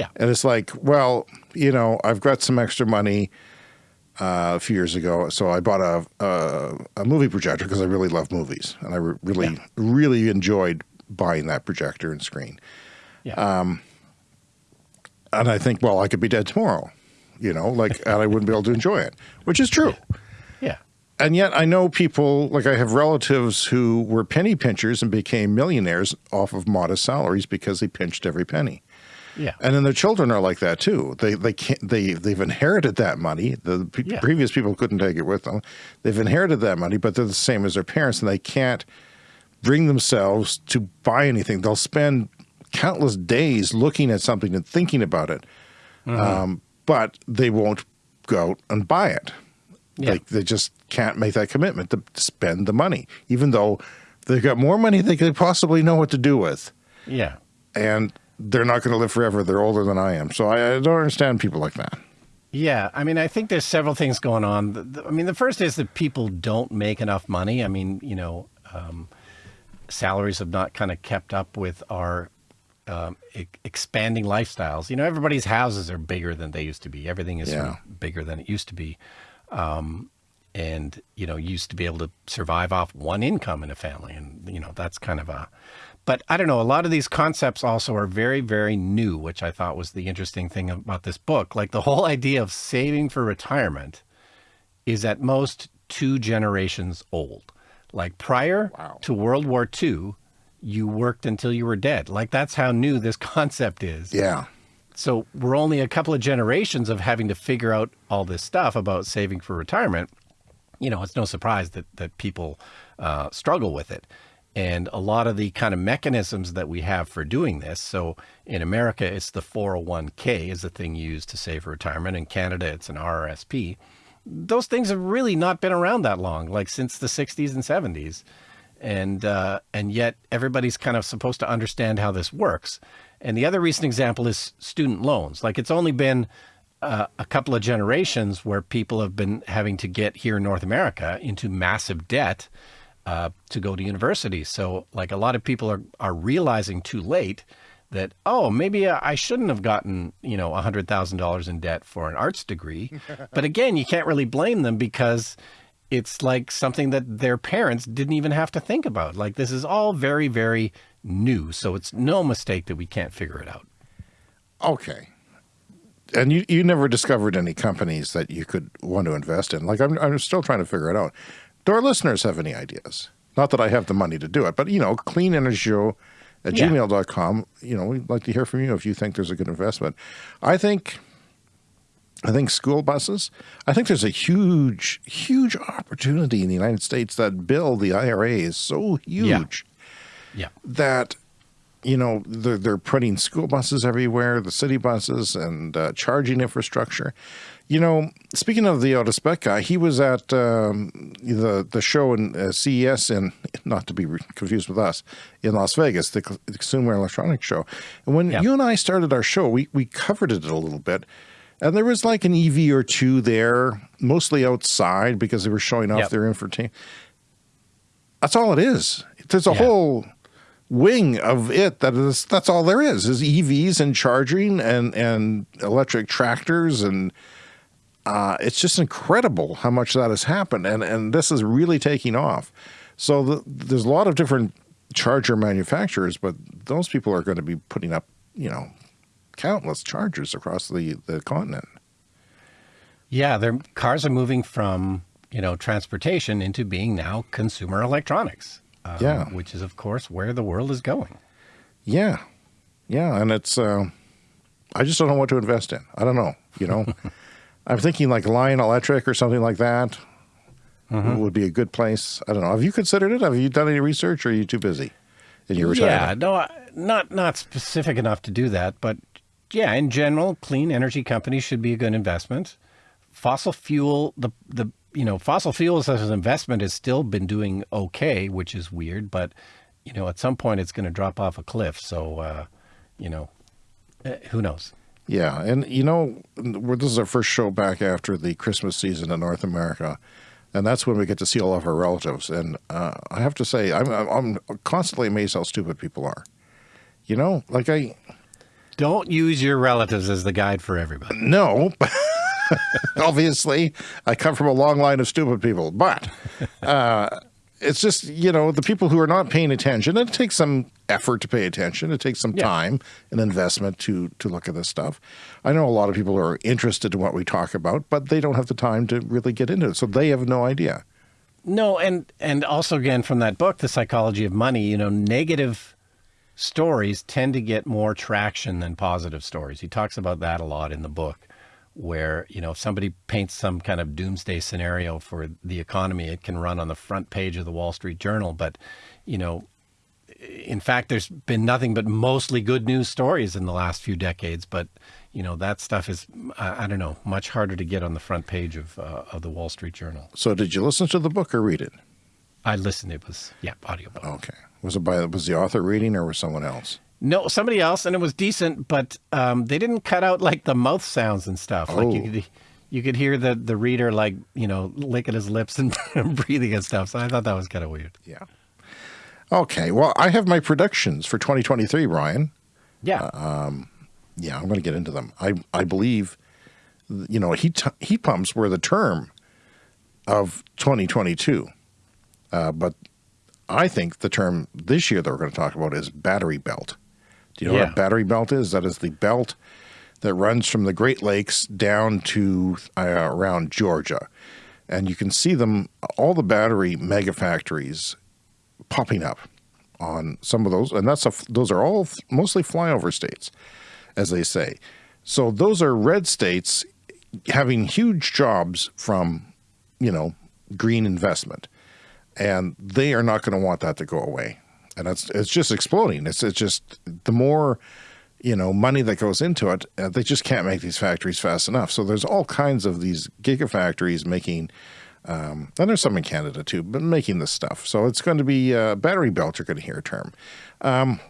Yeah. And it's like, well, you know, I've got some extra money uh, a few years ago, so I bought a a, a movie projector because I really love movies, and I re really yeah. really enjoyed buying that projector and screen. Yeah. Um, and I think, well, I could be dead tomorrow, you know, like, [LAUGHS] and I wouldn't be able to enjoy it, which is true. Yeah. yeah. And yet, I know people like I have relatives who were penny pinchers and became millionaires off of modest salaries because they pinched every penny. Yeah. And then their children are like that too. They they can't they they've inherited that money. The yeah. previous people couldn't take it with them. They've inherited that money, but they're the same as their parents, and they can't bring themselves to buy anything. They'll spend countless days looking at something and thinking about it, mm -hmm. um, but they won't go out and buy it. Yeah. Like they just can't make that commitment to spend the money, even though they've got more money than they could possibly know what to do with. Yeah. And they're not going to live forever. They're older than I am. So I, I, don't understand people like that. Yeah. I mean, I think there's several things going on. I mean, the first is that people don't make enough money. I mean, you know, um, salaries have not kind of kept up with our um, e expanding lifestyles. You know, everybody's houses are bigger than they used to be. Everything is yeah. bigger than it used to be. Um, and, you know, used to be able to survive off one income in a family. And, you know, that's kind of a, but I don't know, a lot of these concepts also are very, very new, which I thought was the interesting thing about this book. Like the whole idea of saving for retirement is at most two generations old. Like prior Wow. to World War II, you worked until you were dead. Like that's how new this [LAUGHS] concept is. Yeah. So we're only a couple of generations of having to figure out all this stuff about saving for retirement. You know, it's no surprise that that people uh, struggle with it. And a lot of the kind of mechanisms that we have for doing this. So in America, it's the 401k is the thing used to save for retirement. In Canada, it's an RRSP. Those things have really not been around that long, like since the 60s and 70s and uh, and yet everybody's kind of supposed to understand how this works. And the other recent example is student loans. Like it's only been uh, a couple of generations where people have been having to get here in North America into massive debt uh, to go to university. So like a lot of people are are realizing too late that oh maybe I shouldn't have gotten you know a hundred thousand dollars in debt for an arts degree. [LAUGHS] but again, you can't really blame them because it's like something that their parents didn't even have to think about. Like this is all very, very new. So it's no mistake that we can't figure it out. Okay. And you, you never discovered any companies that you could want to invest in. Like I'm, I'm still trying to figure it out. Do our listeners have any ideas? Not that I have the money to do it, but you know, clean energy show at Yeah. gmail.com. You know, we'd like to hear from you if you think there's a good investment. I think I think school buses. I think there's a huge, huge opportunity in the United States. That bill, the IRA, is so huge Yeah. that you know they're, they're putting school buses everywhere, the city buses, and uh, charging infrastructure. You know, speaking of the Otis Beck guy, he was at um, the the show in uh, CES in [LAUGHS] not to be confused with us in Las Vegas, the, the Consumer Electronics Show. And when Yeah. you and I started our show, we we covered it a little bit. And there was like an EV or two there, mostly outside because they were showing off Yep. their infotainment. That's all it is. There's a Yeah. whole wing of it that is that's all there is is EVs and charging and and electric tractors and uh, it's just incredible how much that has happened and and this is really taking off. So the, there's a lot of different charger manufacturers, but those people are going to be putting up you know countless chargers across the the continent. Yeah. Their cars are moving from, you know, transportation into being now consumer electronics. um, Yeah. Which is, of course, where the world is going. Yeah, yeah, and it's. Uh, I just don't know what to invest in. I don't know. You know, [LAUGHS] I'm thinking like Lion Electric or something like that would be a good place. I don't know. Have you considered it? Have you done any research, or are you too busy in your Yeah, no, not not specific enough to do that, but yeah, in general, clean energy companies should be a good investment. Fossil fuel, the the you know, fossil fuels as an investment has still been doing okay, which is weird, but you know, at some point it's going to drop off a cliff. So, uh, you know, eh, who knows? Yeah, and you know, we're, this is our first show back after the Christmas season in North America, and that's when we get to see all of our relatives. And uh, I have to say, I'm I'm constantly amazed how stupid people are. You know, like I Don't use your relatives as the guide for everybody. No, [LAUGHS] obviously, I come from a long line of stupid people, but uh, it's just you know the people who are not paying attention. It takes some effort to pay attention. It takes some Yeah. time and investment to to look at this stuff. I know a lot of people are interested in what we talk about, but they don't have the time to really get into it, so they have no idea. No, and and also again from that book, The Psychology of Money, you know, negative stories tend to get more traction than positive stories. He talks about that a lot in the book where, you know, if somebody paints some kind of doomsday scenario for the economy, it can run on the front page of the Wall Street Journal, but you know, in fact, there's been nothing but mostly good news stories in the last few decades. But you know that stuff is, I, I don't know, much harder to get on the front page of uh, of the Wall Street Journal. So, did you listen to the book or read it? I listened. It was yeah, audiobook. Okay, was it by was the author reading or was someone else? No, somebody else, and it was decent, but um, they didn't cut out like the mouth sounds and stuff. Like you Oh. could, you could hear the the reader like you know licking his lips [LAUGHS] and breathing and stuff. So I thought that was kind of weird. Yeah. Okay, well, I have my predictions for 2023, Ryan. Yeah, Yeah, I'm going to get into them. I I believe, you know, heat heat pumps were the term of 2022, uh, but I think the term this year that we're going to talk about is battery belt. Do you know what a battery belt is? That is the belt that runs from the Great Lakes down to uh, around Georgia, and you can see them, all the battery mega factories popping up on some of those. And that's a, those are all mostly flyover states, as they say. So those are red states having huge jobs from, you know, green investment. And they are not going to want that to go away. And it's, it's just exploding. It's, it's just the more, you know, money that goes into it, uh, they just can't make these factories fast enough. So there's all kinds of these gigafactories making, um, and there's some in Canada too, but making this stuff. So it's going to be uh, battery belt. You're going to hear a term. Um,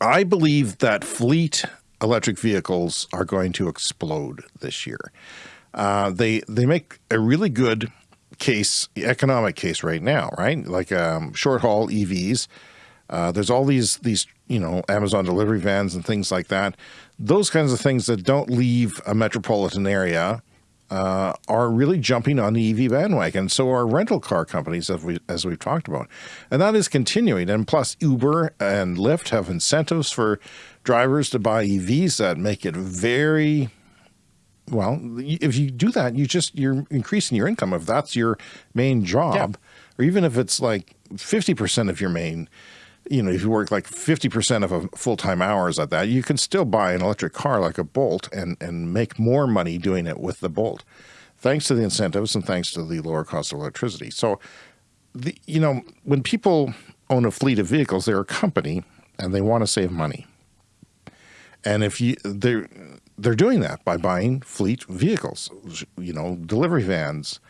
I believe that fleet electric vehicles are going to explode this year. Uh, they they make a really good case, economic case right now, right? Like um, short haul EVs. Uh, there's all these these you know Amazon delivery vans and things like that. Those kinds of things that don't leave a metropolitan area uh, are really jumping on the EV bandwagon. So are rental car companies, as, we, as we've talked about. And that is continuing. And plus Uber and Lyft have incentives for drivers to buy EVs that make it very, well, if you do that, you just, you're increasing your income. If that's your main job, yeah. or even if it's like 50% of your main you know, if you work like 50% of a full-time hours at that, you can still buy an electric car like a Bolt and, and make more money doing it with the Bolt, thanks to the incentives and thanks to the lower cost of electricity. So, the, you know, when people own a fleet of vehicles, they're a company and they want to save money. And if you, they're, they're doing that by buying fleet vehicles, you know, delivery vans,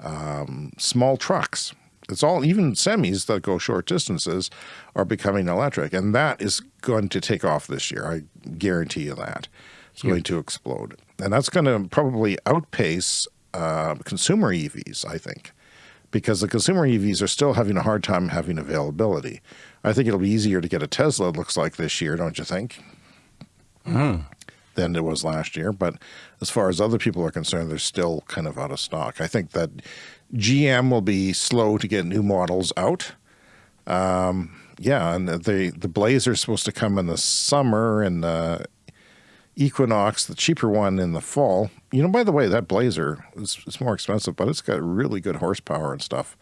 um, small trucks, it's all, even semis that go short distances are becoming electric. And that is going to take off this year. I guarantee you that. It's going to explode. And that's going to probably outpace uh, consumer EVs, I think, because the consumer EVs are still having a hard time having availability. I think it'll be easier to get a Tesla, it looks like this year, don't you think? Mm. Than it was last year. But as far as other people are concerned, they're still kind of out of stock. I think that GM will be slow to get new models out. Um, yeah, and the the Blazer is supposed to come in the summer, and the Equinox, the cheaper one, in the fall. You know, by the way, that Blazer is, is more expensive, but it's got really good horsepower and stuff,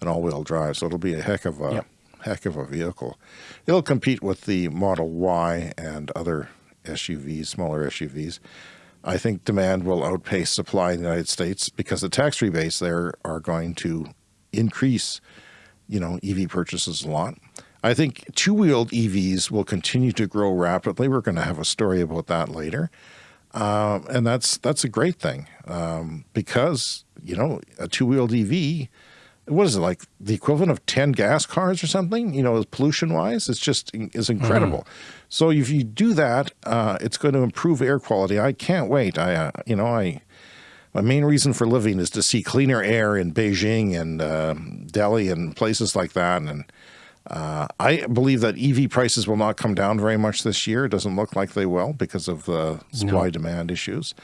and all-wheel drive. So it'll be a heck of a yep. heck of a vehicle. It'll compete with the Model Y and other SUVs, smaller SUVs. I think demand will outpace supply in the United States because the tax rebates there are going to increase, you know, EV purchases a lot. I think two-wheeled EVs will continue to grow rapidly. We're going to have a story about that later. Um, and that's that's a great thing um, because, you know, a two-wheeled EV what is it like the equivalent of 10 gas cars or something you know pollution wise it's just is incredible mm -hmm. so if you do that uh, it's going to improve air quality i can't wait i uh, you know i my main reason for living is to see cleaner air in beijing and uh, delhi and places like that and uh, I believe that EV prices will not come down very much this year. It doesn't look like they will because of the supply no. demand issues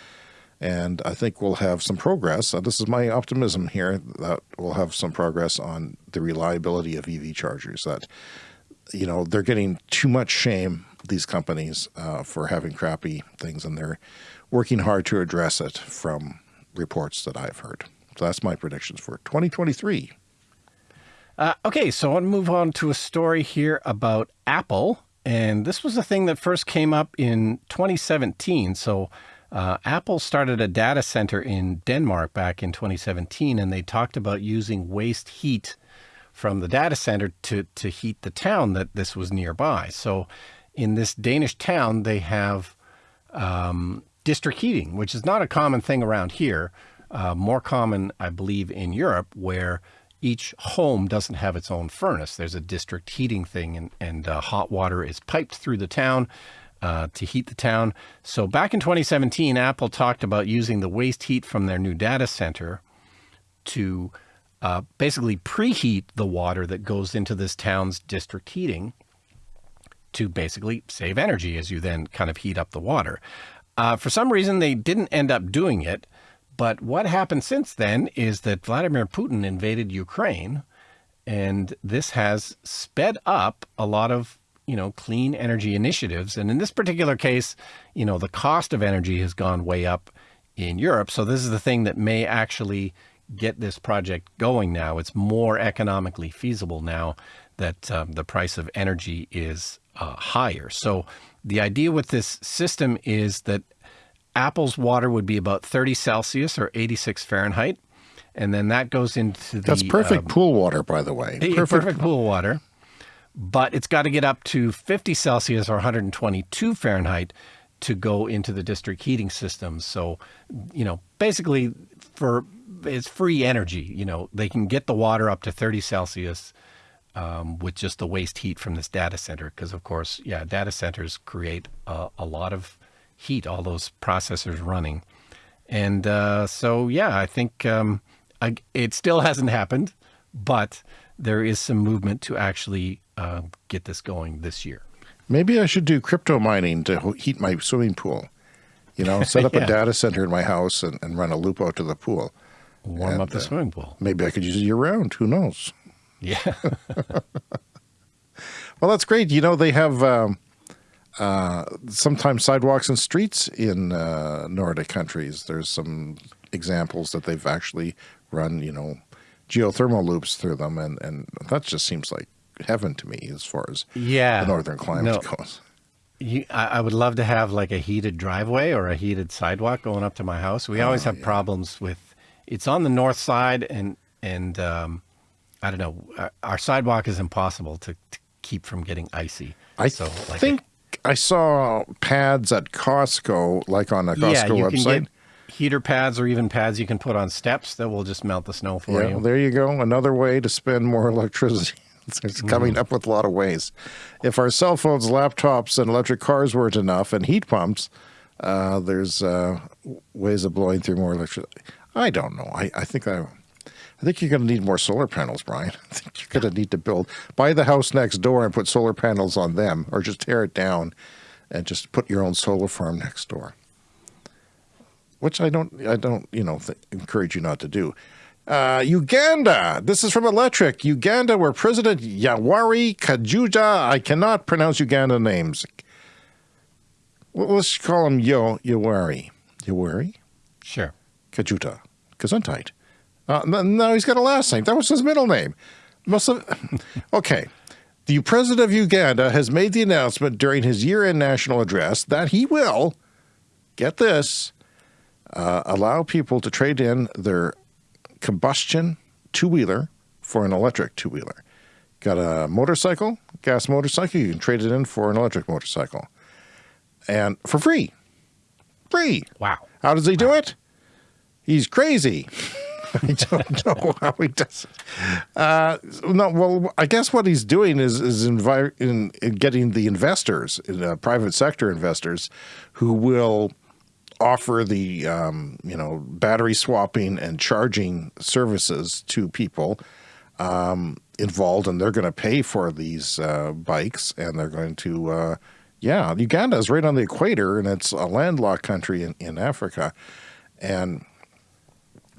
and I think we'll have some progress. Uh, this is my optimism here that we'll have some progress on the reliability of EV chargers. That you know they're getting too much shame these companies uh, for having crappy things, and they're working hard to address it from reports that I've heard. So that's my predictions for 2023. Uh, okay, so I want to move on to a story here about Apple. And this was a thing that first came up in 2017. So uh, Apple started a data center in Denmark back in 2017, and they talked about using waste heat from the data center to, to heat the town that this was nearby. So in this Danish town, they have um, district heating, which is not a common thing around here. Uh, more common, I believe, in Europe, where each home doesn't have its own furnace. There's a district heating thing, and, and uh, hot water is piped through the town uh, to heat the town. So back in 2017, Apple talked about using the waste heat from their new data center to uh, basically preheat the water that goes into this town's district heating to basically save energy as you then kind of heat up the water. Uh, for some reason, they didn't end up doing it. But what happened since then is that Vladimir Putin invaded Ukraine, and this has sped up a lot of you know, clean energy initiatives. And in this particular case, you know, the cost of energy has gone way up in Europe. So this is the thing that may actually get this project going now. It's more economically feasible now that um, the price of energy is uh, higher. So the idea with this system is that Apple's water would be about 30 Celsius or 86 Fahrenheit. And then that goes into the. That's perfect um, pool water, by the way. Perfect, perfect pool water. But it's got to get up to 50 Celsius or 122 Fahrenheit to go into the district heating systems. So, you know, basically for it's free energy. You know, they can get the water up to 30 Celsius um, with just the waste heat from this data center. Because, of course, yeah, data centers create a, a, lot of heat, all those processors running. And uh, so, yeah, I think um, I, it still hasn't happened, but there is some movement to actually uh, get this going this year. Maybe I should do crypto mining to heat my swimming pool. You know, set up [LAUGHS] yeah. a data center in my house and, and, run a loop out to the pool. Warm and, up the uh, swimming pool. Maybe I could use it year round. Who knows? Yeah. [LAUGHS] well, that's great. You know, they have um, uh, sometimes sidewalks and streets in uh, Nordic countries. There's some examples that they've actually run, you know, geothermal loops through them. And, and that just seems like heaven to me as far as yeah, the northern climate no. goes. You, I, I, would love to have like a heated driveway or a heated sidewalk going up to my house. We always oh, have yeah. problems with it's on the north side and and um, I don't know our, our, sidewalk is impossible to, to, keep from getting icy. I so, like think a, I saw pads at Costco, like on a Costco yeah, you website. Can get heater pads or even pads you can put on steps that will just melt the snow for yeah, you. There you go. Another way to spend more electricity. [LAUGHS] It's coming mm. up with a lot of ways. If our cell phones, laptops, and electric cars weren't enough, and heat pumps, uh, there's uh, ways of blowing through more electricity. I don't know. I, I think I, I think you're going to need more solar panels, Brian. [LAUGHS] I think you're going to need to build, buy the house next door and put solar panels on them, or just tear it down and just put your own solar farm next door. Which I don't, I don't, you know, encourage you not to do. Uh, Uganda. This is from Electrek. Uganda, where President Yoweri Kajuja, I cannot pronounce Uganda names. Let's call him Yo Yoweri. Yoweri? Sure. Kajuta. Gesundheit. Uh, no, he's got a last name. That was his middle name. Must have. [LAUGHS] okay. The president of Uganda has made the announcement during his year-end national address that he will, get this, uh, allow people to trade in their combustion two-wheeler for an electric two-wheeler. Got a motorcycle, gas motorcycle, you can trade it in for an electric motorcycle. And for free. Free. Wow. How does he do it? He's crazy. [LAUGHS] I don't [LAUGHS] know how he does it. Uh, no, well, I guess what he's doing is is in, in getting the investors, uh, private sector investors, who will offer the um, you know battery swapping and charging services to people um, involved, and they're going to pay for these uh, bikes, and they're going to uh, yeah, Uganda is right on the equator, and it's a landlocked country in, in Africa, and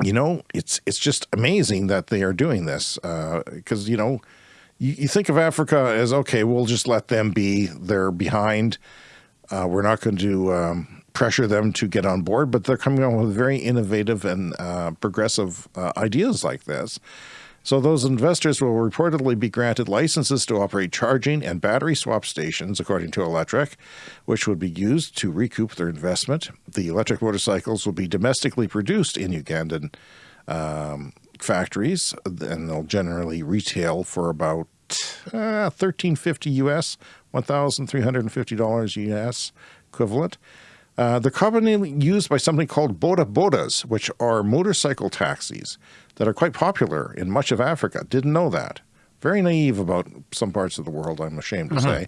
you know it's it's just amazing that they are doing this because uh, you know you, you, think of Africa as okay, we'll just let them be, they're behind. Uh, we're not going to um, pressure them to get on board, but they're coming on with very innovative and uh, progressive uh, ideas like this. So those investors will reportedly be granted licenses to operate charging and battery swap stations, according to Electrek, which would be used to recoup their investment. The electric motorcycles will be domestically produced in Ugandan um, factories, and they'll generally retail for about uh, 1350 US, $1,350 US equivalent. Uh, the company used by something called Boda Bodas, which are motorcycle taxis that are quite popular in much of Africa. Didn't know that. Very naive about some parts of the world, I'm ashamed to mm -hmm. say.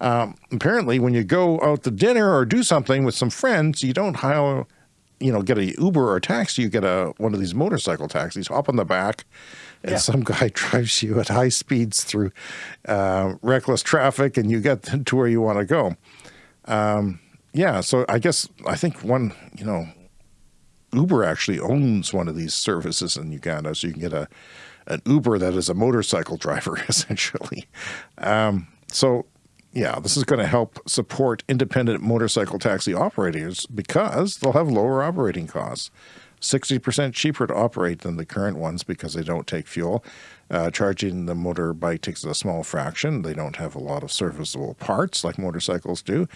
Um, apparently, when you go out to dinner or do something with some friends, you don't hire, you know, get a Uber or a taxi. You get a one of these motorcycle taxis, hop on the back, and yeah. some guy [LAUGHS] drives you at high speeds through uh, reckless traffic, and you get [LAUGHS] to where you want to go. Um, yeah, so I guess I think one, you know, Uber actually owns one of these services in Uganda, so you can get a an Uber that is a motorcycle driver [LAUGHS] essentially. Um, so yeah, this is going to help support independent motorcycle taxi operators because they'll have lower operating costs. 60% cheaper to operate than the current ones because they don't take fuel. Uh, charging the motorbike takes a small fraction. They don't have a lot of serviceable parts like motorcycles do.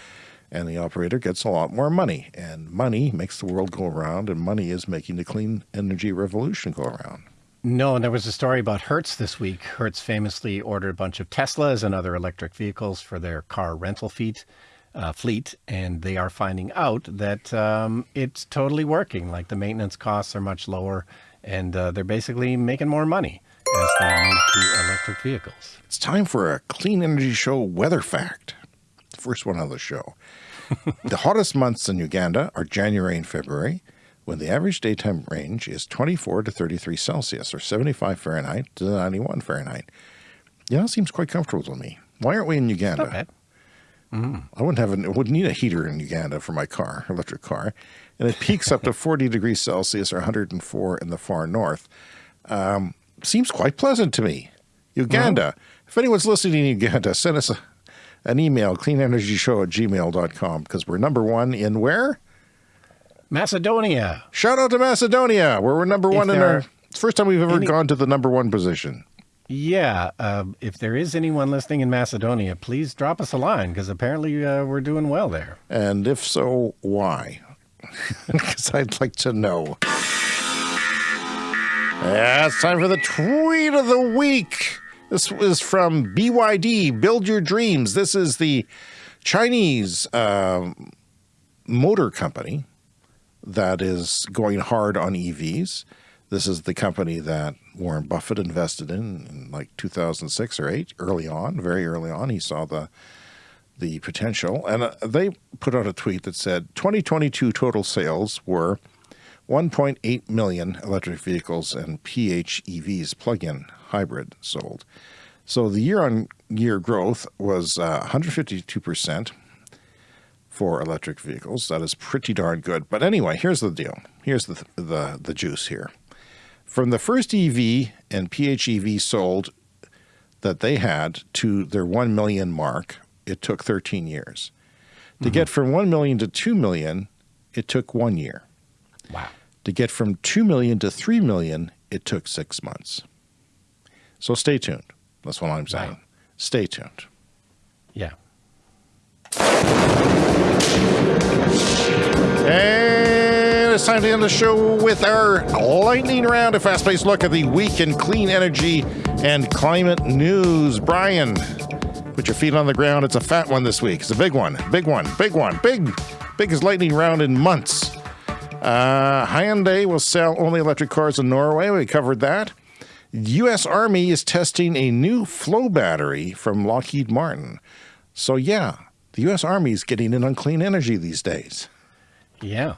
And the operator gets a lot more money. And money makes the world go around, and money is making the clean energy revolution go around. No, and there was a story about Hertz this week. Hertz famously ordered a bunch of Teslas and other electric vehicles for their car rental fleet, uh, fleet, and they are finding out that um, it's totally working. Like the maintenance costs are much lower, and uh, they're basically making more money as they move to electric vehicles. It's time for a Clean Energy Show weather fact. The first one on the show. The hottest months in Uganda are January and February, when the average daytime range is 24 to 33 Celsius, or 75 Fahrenheit to 91 Fahrenheit. Yeah, that seems quite comfortable to me. Why aren't we in Uganda? Not bad. I wouldn't have an, wouldn't need a heater in Uganda for my car, electric car, and it peaks up to [LAUGHS] 40 degrees Celsius or 104 in the far north. Um, seems quite pleasant to me. Uganda. If anyone's listening in Uganda, send us a, an email, cleanenergyshow at gmail.com, because we're number one in where? Macedonia. Shout out to Macedonia, where we're number one in our. It's the first time we've ever any- gone to the number one position. Yeah, uh, if there is anyone listening in Macedonia, please drop us a line because apparently uh, we're doing well there. And if so, why? [LAUGHS] Because I'd like to know. Yeah, it's time for the tweet of the week. This was from BYD, Build Your Dreams. This is the Chinese um, motor company that is going hard on EVs. This is the company that Warren Buffett invested in in like 2006 or 8, early on, very early on. He saw the the potential. And uh, they put out a tweet that said 2022 total sales were 1.8 million electric vehicles and PHEVs, plug in hybrid, sold. So the year on year growth was uh, 152% for electric vehicles. That is pretty darn good. But anyway, here's the deal. Here's the, the, the juice here. From the first EV and PHEV sold that they had to their 1 million mark, it took 13 years. To get from 1 million to 2 million, it took one year. Wow. To get from 2 million to 3 million, it took six months. So stay tuned. That's what I'm saying. Wow. Stay tuned. Yeah. And it's time to end the show with our lightning round, a fast paced look at the week in clean energy and climate news. Brian, put your feet on the ground. It's a fat one this week. It's a big one, big one, big one, big, biggest lightning round in months. Uh, Hyundai will sell only electric cars in Norway. We covered that. U.S. Army is testing a new flow battery from Lockheed Martin. So, yeah, the U.S. Army is getting in on clean energy these days. Yeah.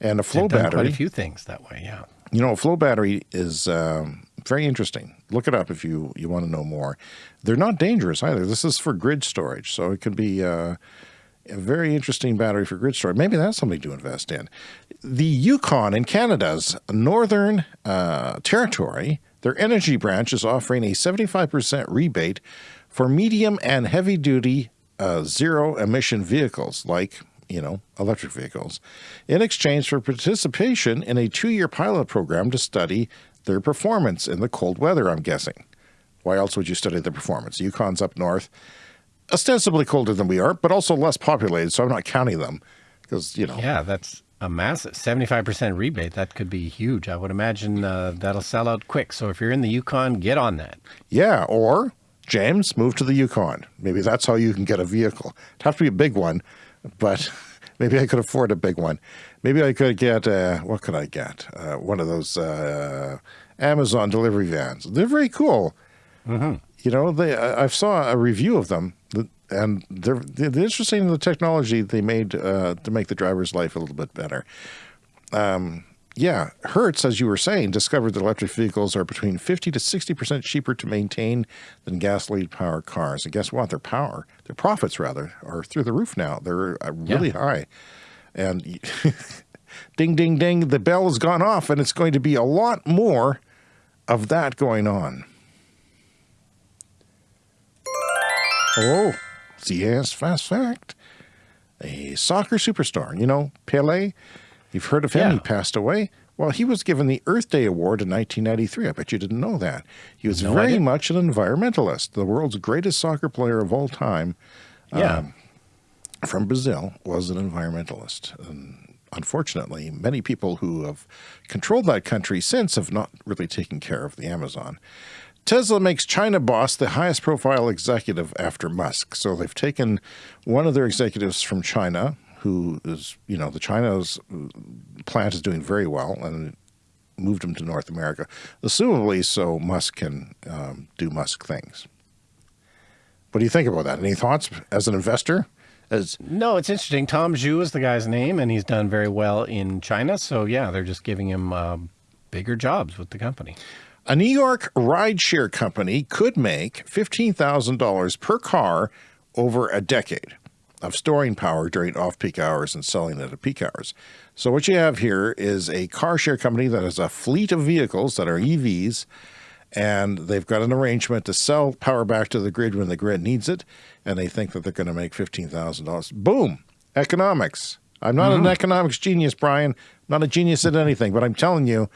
And a flow They've done battery, Quite a few things that way. Yeah. you know, a flow battery is um, very interesting. Look it up if you, you want to know more. They're not dangerous either. This is for grid storage, so it could be uh, a very interesting battery for grid storage. Maybe that's something to invest in. The Yukon in Canada's northern uh, territory, their energy branch is offering a 75% rebate for medium and heavy duty uh, zero emission vehicles like you know, electric vehicles, in exchange for participation in a two year pilot program to study their performance in the cold weather, I'm guessing. Why else would you study the performance? Yukon's up north, ostensibly colder than we are, but also less populated, so I'm not counting them because, you know. Yeah, that's a massive 75% rebate. That could be huge. I would imagine uh, that'll sell out quick. So if you're in the Yukon, get on that. Yeah, or James, move to the Yukon. Maybe that's how you can get a vehicle. It'd have to be a big one, but [LAUGHS] maybe I could afford a big one. Maybe I could get, uh, what could I get? Uh, one of those uh, Amazon delivery vans. They're very cool. You know, they I I saw a review of them, th- and they're, they're interesting in the technology they made uh, to make the driver's life a little bit better. Yeah, Hertz, as you were saying, discovered that electric vehicles are between 50 to 60% cheaper to maintain than gasoline powered cars. And guess what? Their power, their profits rather, are through the roof now. They're uh, really Yeah. high. And [LAUGHS] ding, ding, ding, the bell has gone off, and it's going to be a lot more of that going on. Oh, CS Fast Fact. A soccer superstar, you know, Pele. You've heard of him. Yeah. He passed away. Well, he was given the Earth Day Award in 1993. I bet you didn't know that. He was No, very much an environmentalist. The world's greatest soccer player of all time Yeah. um, from Brazil was an environmentalist. And unfortunately, many people who have controlled that country since have not really taken care of the Amazon. Tesla makes China boss the highest profile executive after Musk. So they've taken one of their executives from China, who is, you know, the China's uh, plant is doing very well, and moved him to North America, assumably so Musk can um, do Musk things. What do you think about that? Any thoughts as an investor? As No, it's interesting. Tom Zhu is the guy's name, and he's done very well in China. So yeah, they're just giving him uh, bigger jobs with the company. A New York rideshare company could make $15,000 per car over a decade of storing power during off-peak hours and selling it at peak hours. So what you have here is a car share company that has a fleet of vehicles that are EVs, and they've got an arrangement to sell power back to the grid when the grid needs it, and they think that they're going to make $15,000. Boom! Economics. I'm not an mm-hmm. economics genius, Brian. not a genius at anything, but I'm telling you,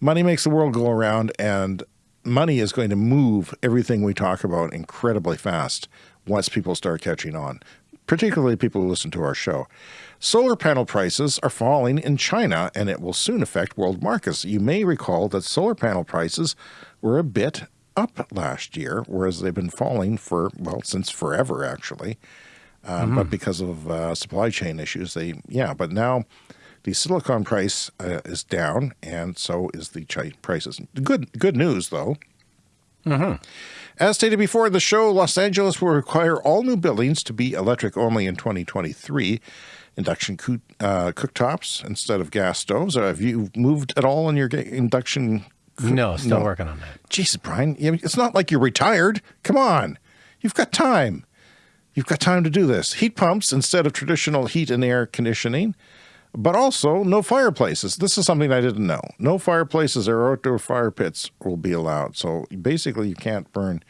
money makes the world go around and money is going to move everything we talk about incredibly fast once people start catching on particularly people who listen to our show. Solar panel prices are falling in china and it will soon affect world markets. You may recall that solar panel prices were a bit up last year whereas they've been falling for well since forever actually. Uh, but because of uh, supply chain issues, they yeah. But now the silicon price uh, is down, and so is the prices. Good good news though. As stated before in the show, Los Angeles will require all new buildings to be electric only in 2023. Induction uh, cooktops instead of gas stoves. Have you moved at all in your induction? No, still No. working on that. Jesus, Brian, it's not like you're retired. Come on, you've got time. You've got time to do this. Heat pumps instead of traditional heat and air conditioning, but also no fireplaces. This is something I didn't know. No fireplaces or outdoor fire pits will be allowed. So basically, you can't burn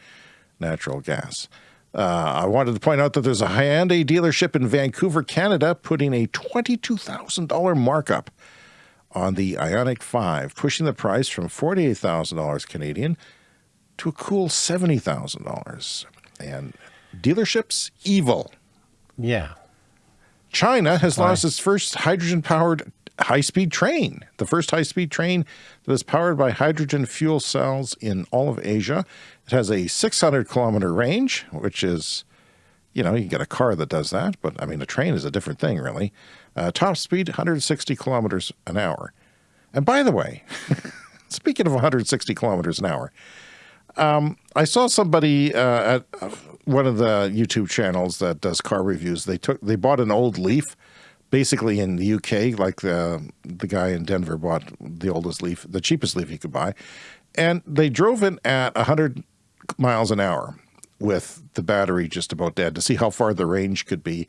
natural gas. Uh, I wanted to point out that there's a Hyundai dealership in Vancouver, Canada, putting a $22,000 markup on the Ioniq 5, pushing the price from $48,000 Canadian to a cool $70,000. And dealerships, evil. Yeah. China has Why? launched its first hydrogen powered high speed train, the first high speed train that is powered by hydrogen fuel cells in all of Asia. It has a 600 kilometer range, which is, you know, you get a car that does that, but I mean, a train is a different thing, really. Uh, top speed 160 kilometers an hour. And by the way, [LAUGHS] speaking of 160 kilometers an hour, I saw somebody uh, at uh, one of the YouTube channels that does car reviews. They took they bought an old Leaf, basically in the UK, like the the guy in Denver bought the oldest Leaf, the cheapest Leaf he could buy, and they drove it at 100 miles an hour with the battery just about dead to see how far the range could be,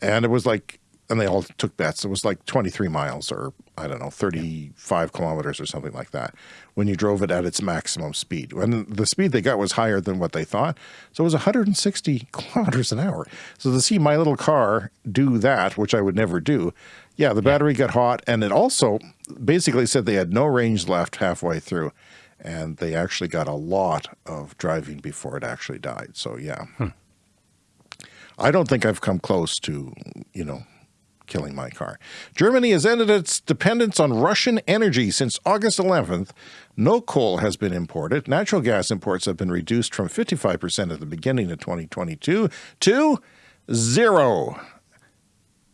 and it was like. And they all took bets. It was like 23 miles or, I don't know, 35 kilometers or something like that when you drove it at its maximum speed. When the speed they got was higher than what they thought. So it was 160 kilometers an hour. So to see my little car do that, which I would never do, yeah, the battery got hot. And it also basically said they had no range left halfway through. And they actually got a lot of driving before it actually died. So, yeah. Hmm. I don't think I've come close to, you know, killing my car. Germany has ended its dependence on Russian energy since August 11th. No coal has been imported. Natural gas imports have been reduced from 55% at the beginning of 2022 to zero.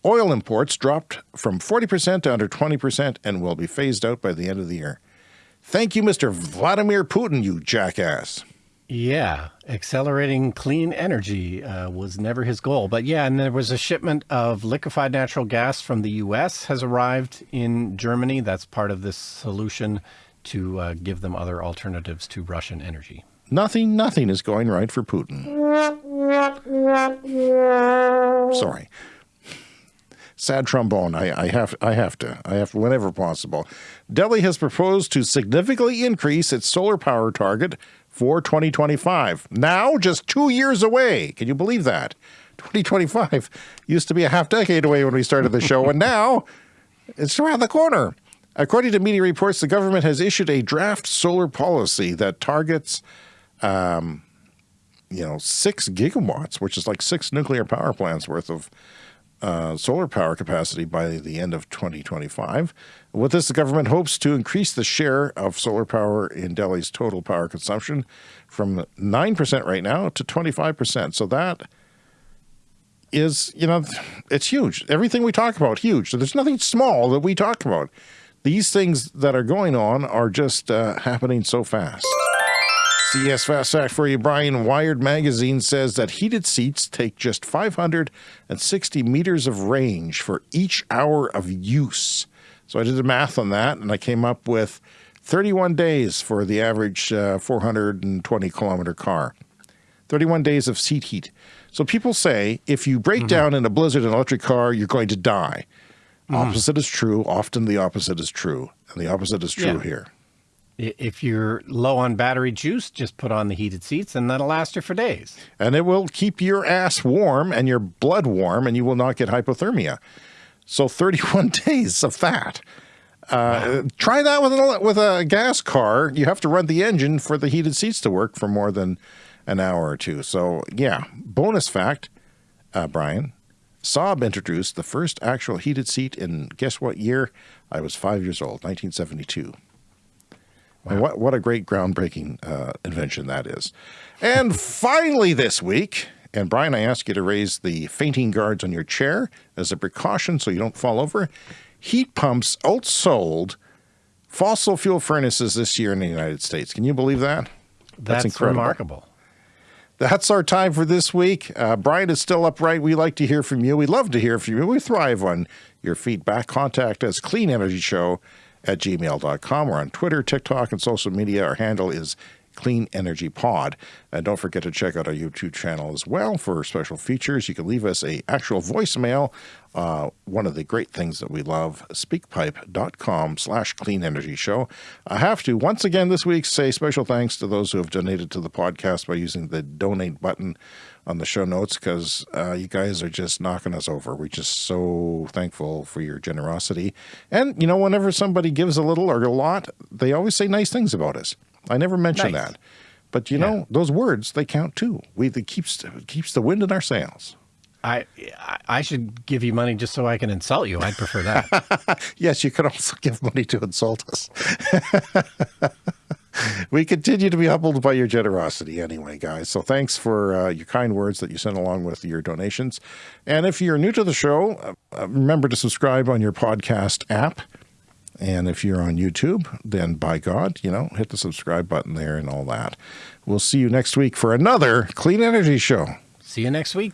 Oil imports dropped from 40% to under 20% and will be phased out by the end of the year. Thank you, Mr. Vladimir Putin, you jackass. Yeah, accelerating clean energy uh, was never his goal. But yeah, and there was a shipment of liquefied natural gas from the U.S. has arrived in Germany. That's part of this solution to uh, give them other alternatives to Russian energy. Nothing, nothing is going right for Putin. Sorry. Sad trombone. I, I have I have to. I have whenever possible. Delhi has proposed to significantly increase its solar power target for 2025. Now, just two years away. Can you believe that? 2025 used to be a half decade away when we started the show, and now it's around the corner. According to media reports, the government has issued a draft solar policy that targets, um, you know, six gigawatts, which is like six nuclear power plants worth of uh, solar power capacity by the end of 2025. With this, the government hopes to increase the share of solar power in Delhi's total power consumption from 9% right now to 25%. So that is, you know, it's huge. Everything we talk about, huge. So there's nothing small that we talk about. These things that are going on are just uh, happening so fast. CES Fast Fact for you, Brian. Wired Magazine says that heated seats take just 560 meters of range for each hour of use. So I did the math on that, and I came up with 31 days for the average uh, 420 kilometer car. 31 days of seat heat. So people say if you break mm -hmm. down in a blizzard in an electric car, you're going to die. Mm. Opposite is true. Often the opposite is true. And the opposite is true yeah. here. If you're low on battery juice, just put on the heated seats and that'll last you for days. And it will keep your ass warm and your blood warm and you will not get hypothermia. So 31 [LAUGHS] days of that. Uh, wow. Try that with a, with a gas car. You have to run the engine for the heated seats to work for more than an hour or two. So yeah, bonus fact, uh, Brian, Saab introduced the first actual heated seat in guess what year? I was five years old, 1972. Wow. what, what a great groundbreaking uh, invention that is. And finally this week, and Brian, I ask you to raise the fainting guards on your chair as a precaution so you don't fall over. Heat pumps outsold fossil fuel furnaces this year in the United States. Can you believe that? That's, That's incredible. remarkable. That's our time for this week. Uh, Brian is still upright. We like to hear from you. We love to hear from you. We thrive on your feedback. Contact us, Clean Energy Show at gmail.com. We're on Twitter, TikTok, and social media. Our handle is Clean Energy Pod. And don't forget to check out our YouTube channel as well for special features. You can leave us a actual voicemail. Uh, one of the great things that we love, speakpipe.com slash clean energy show. I have to once again this week say special thanks to those who have donated to the podcast by using the donate button on the show notes because uh, you guys are just knocking us over. We're just so thankful for your generosity. And, you know, whenever somebody gives a little or a lot, they always say nice things about us. I never mention nice. that. But you yeah. know, those words, they count too. We, it keeps, it keeps the wind in our sails. I I should give you money just so I can insult you. I'd prefer that. [LAUGHS] yes, you can also [LAUGHS] give money to insult us. [LAUGHS] we continue to be humbled by your generosity anyway, guys. So thanks for uh, your kind words that you sent along with your donations. And if you're new to the show, uh, remember to subscribe on your podcast app. And if you're on YouTube, then by God, you know, hit the subscribe button there and all that. We'll see you next week for another Clean Energy Show. See you next week.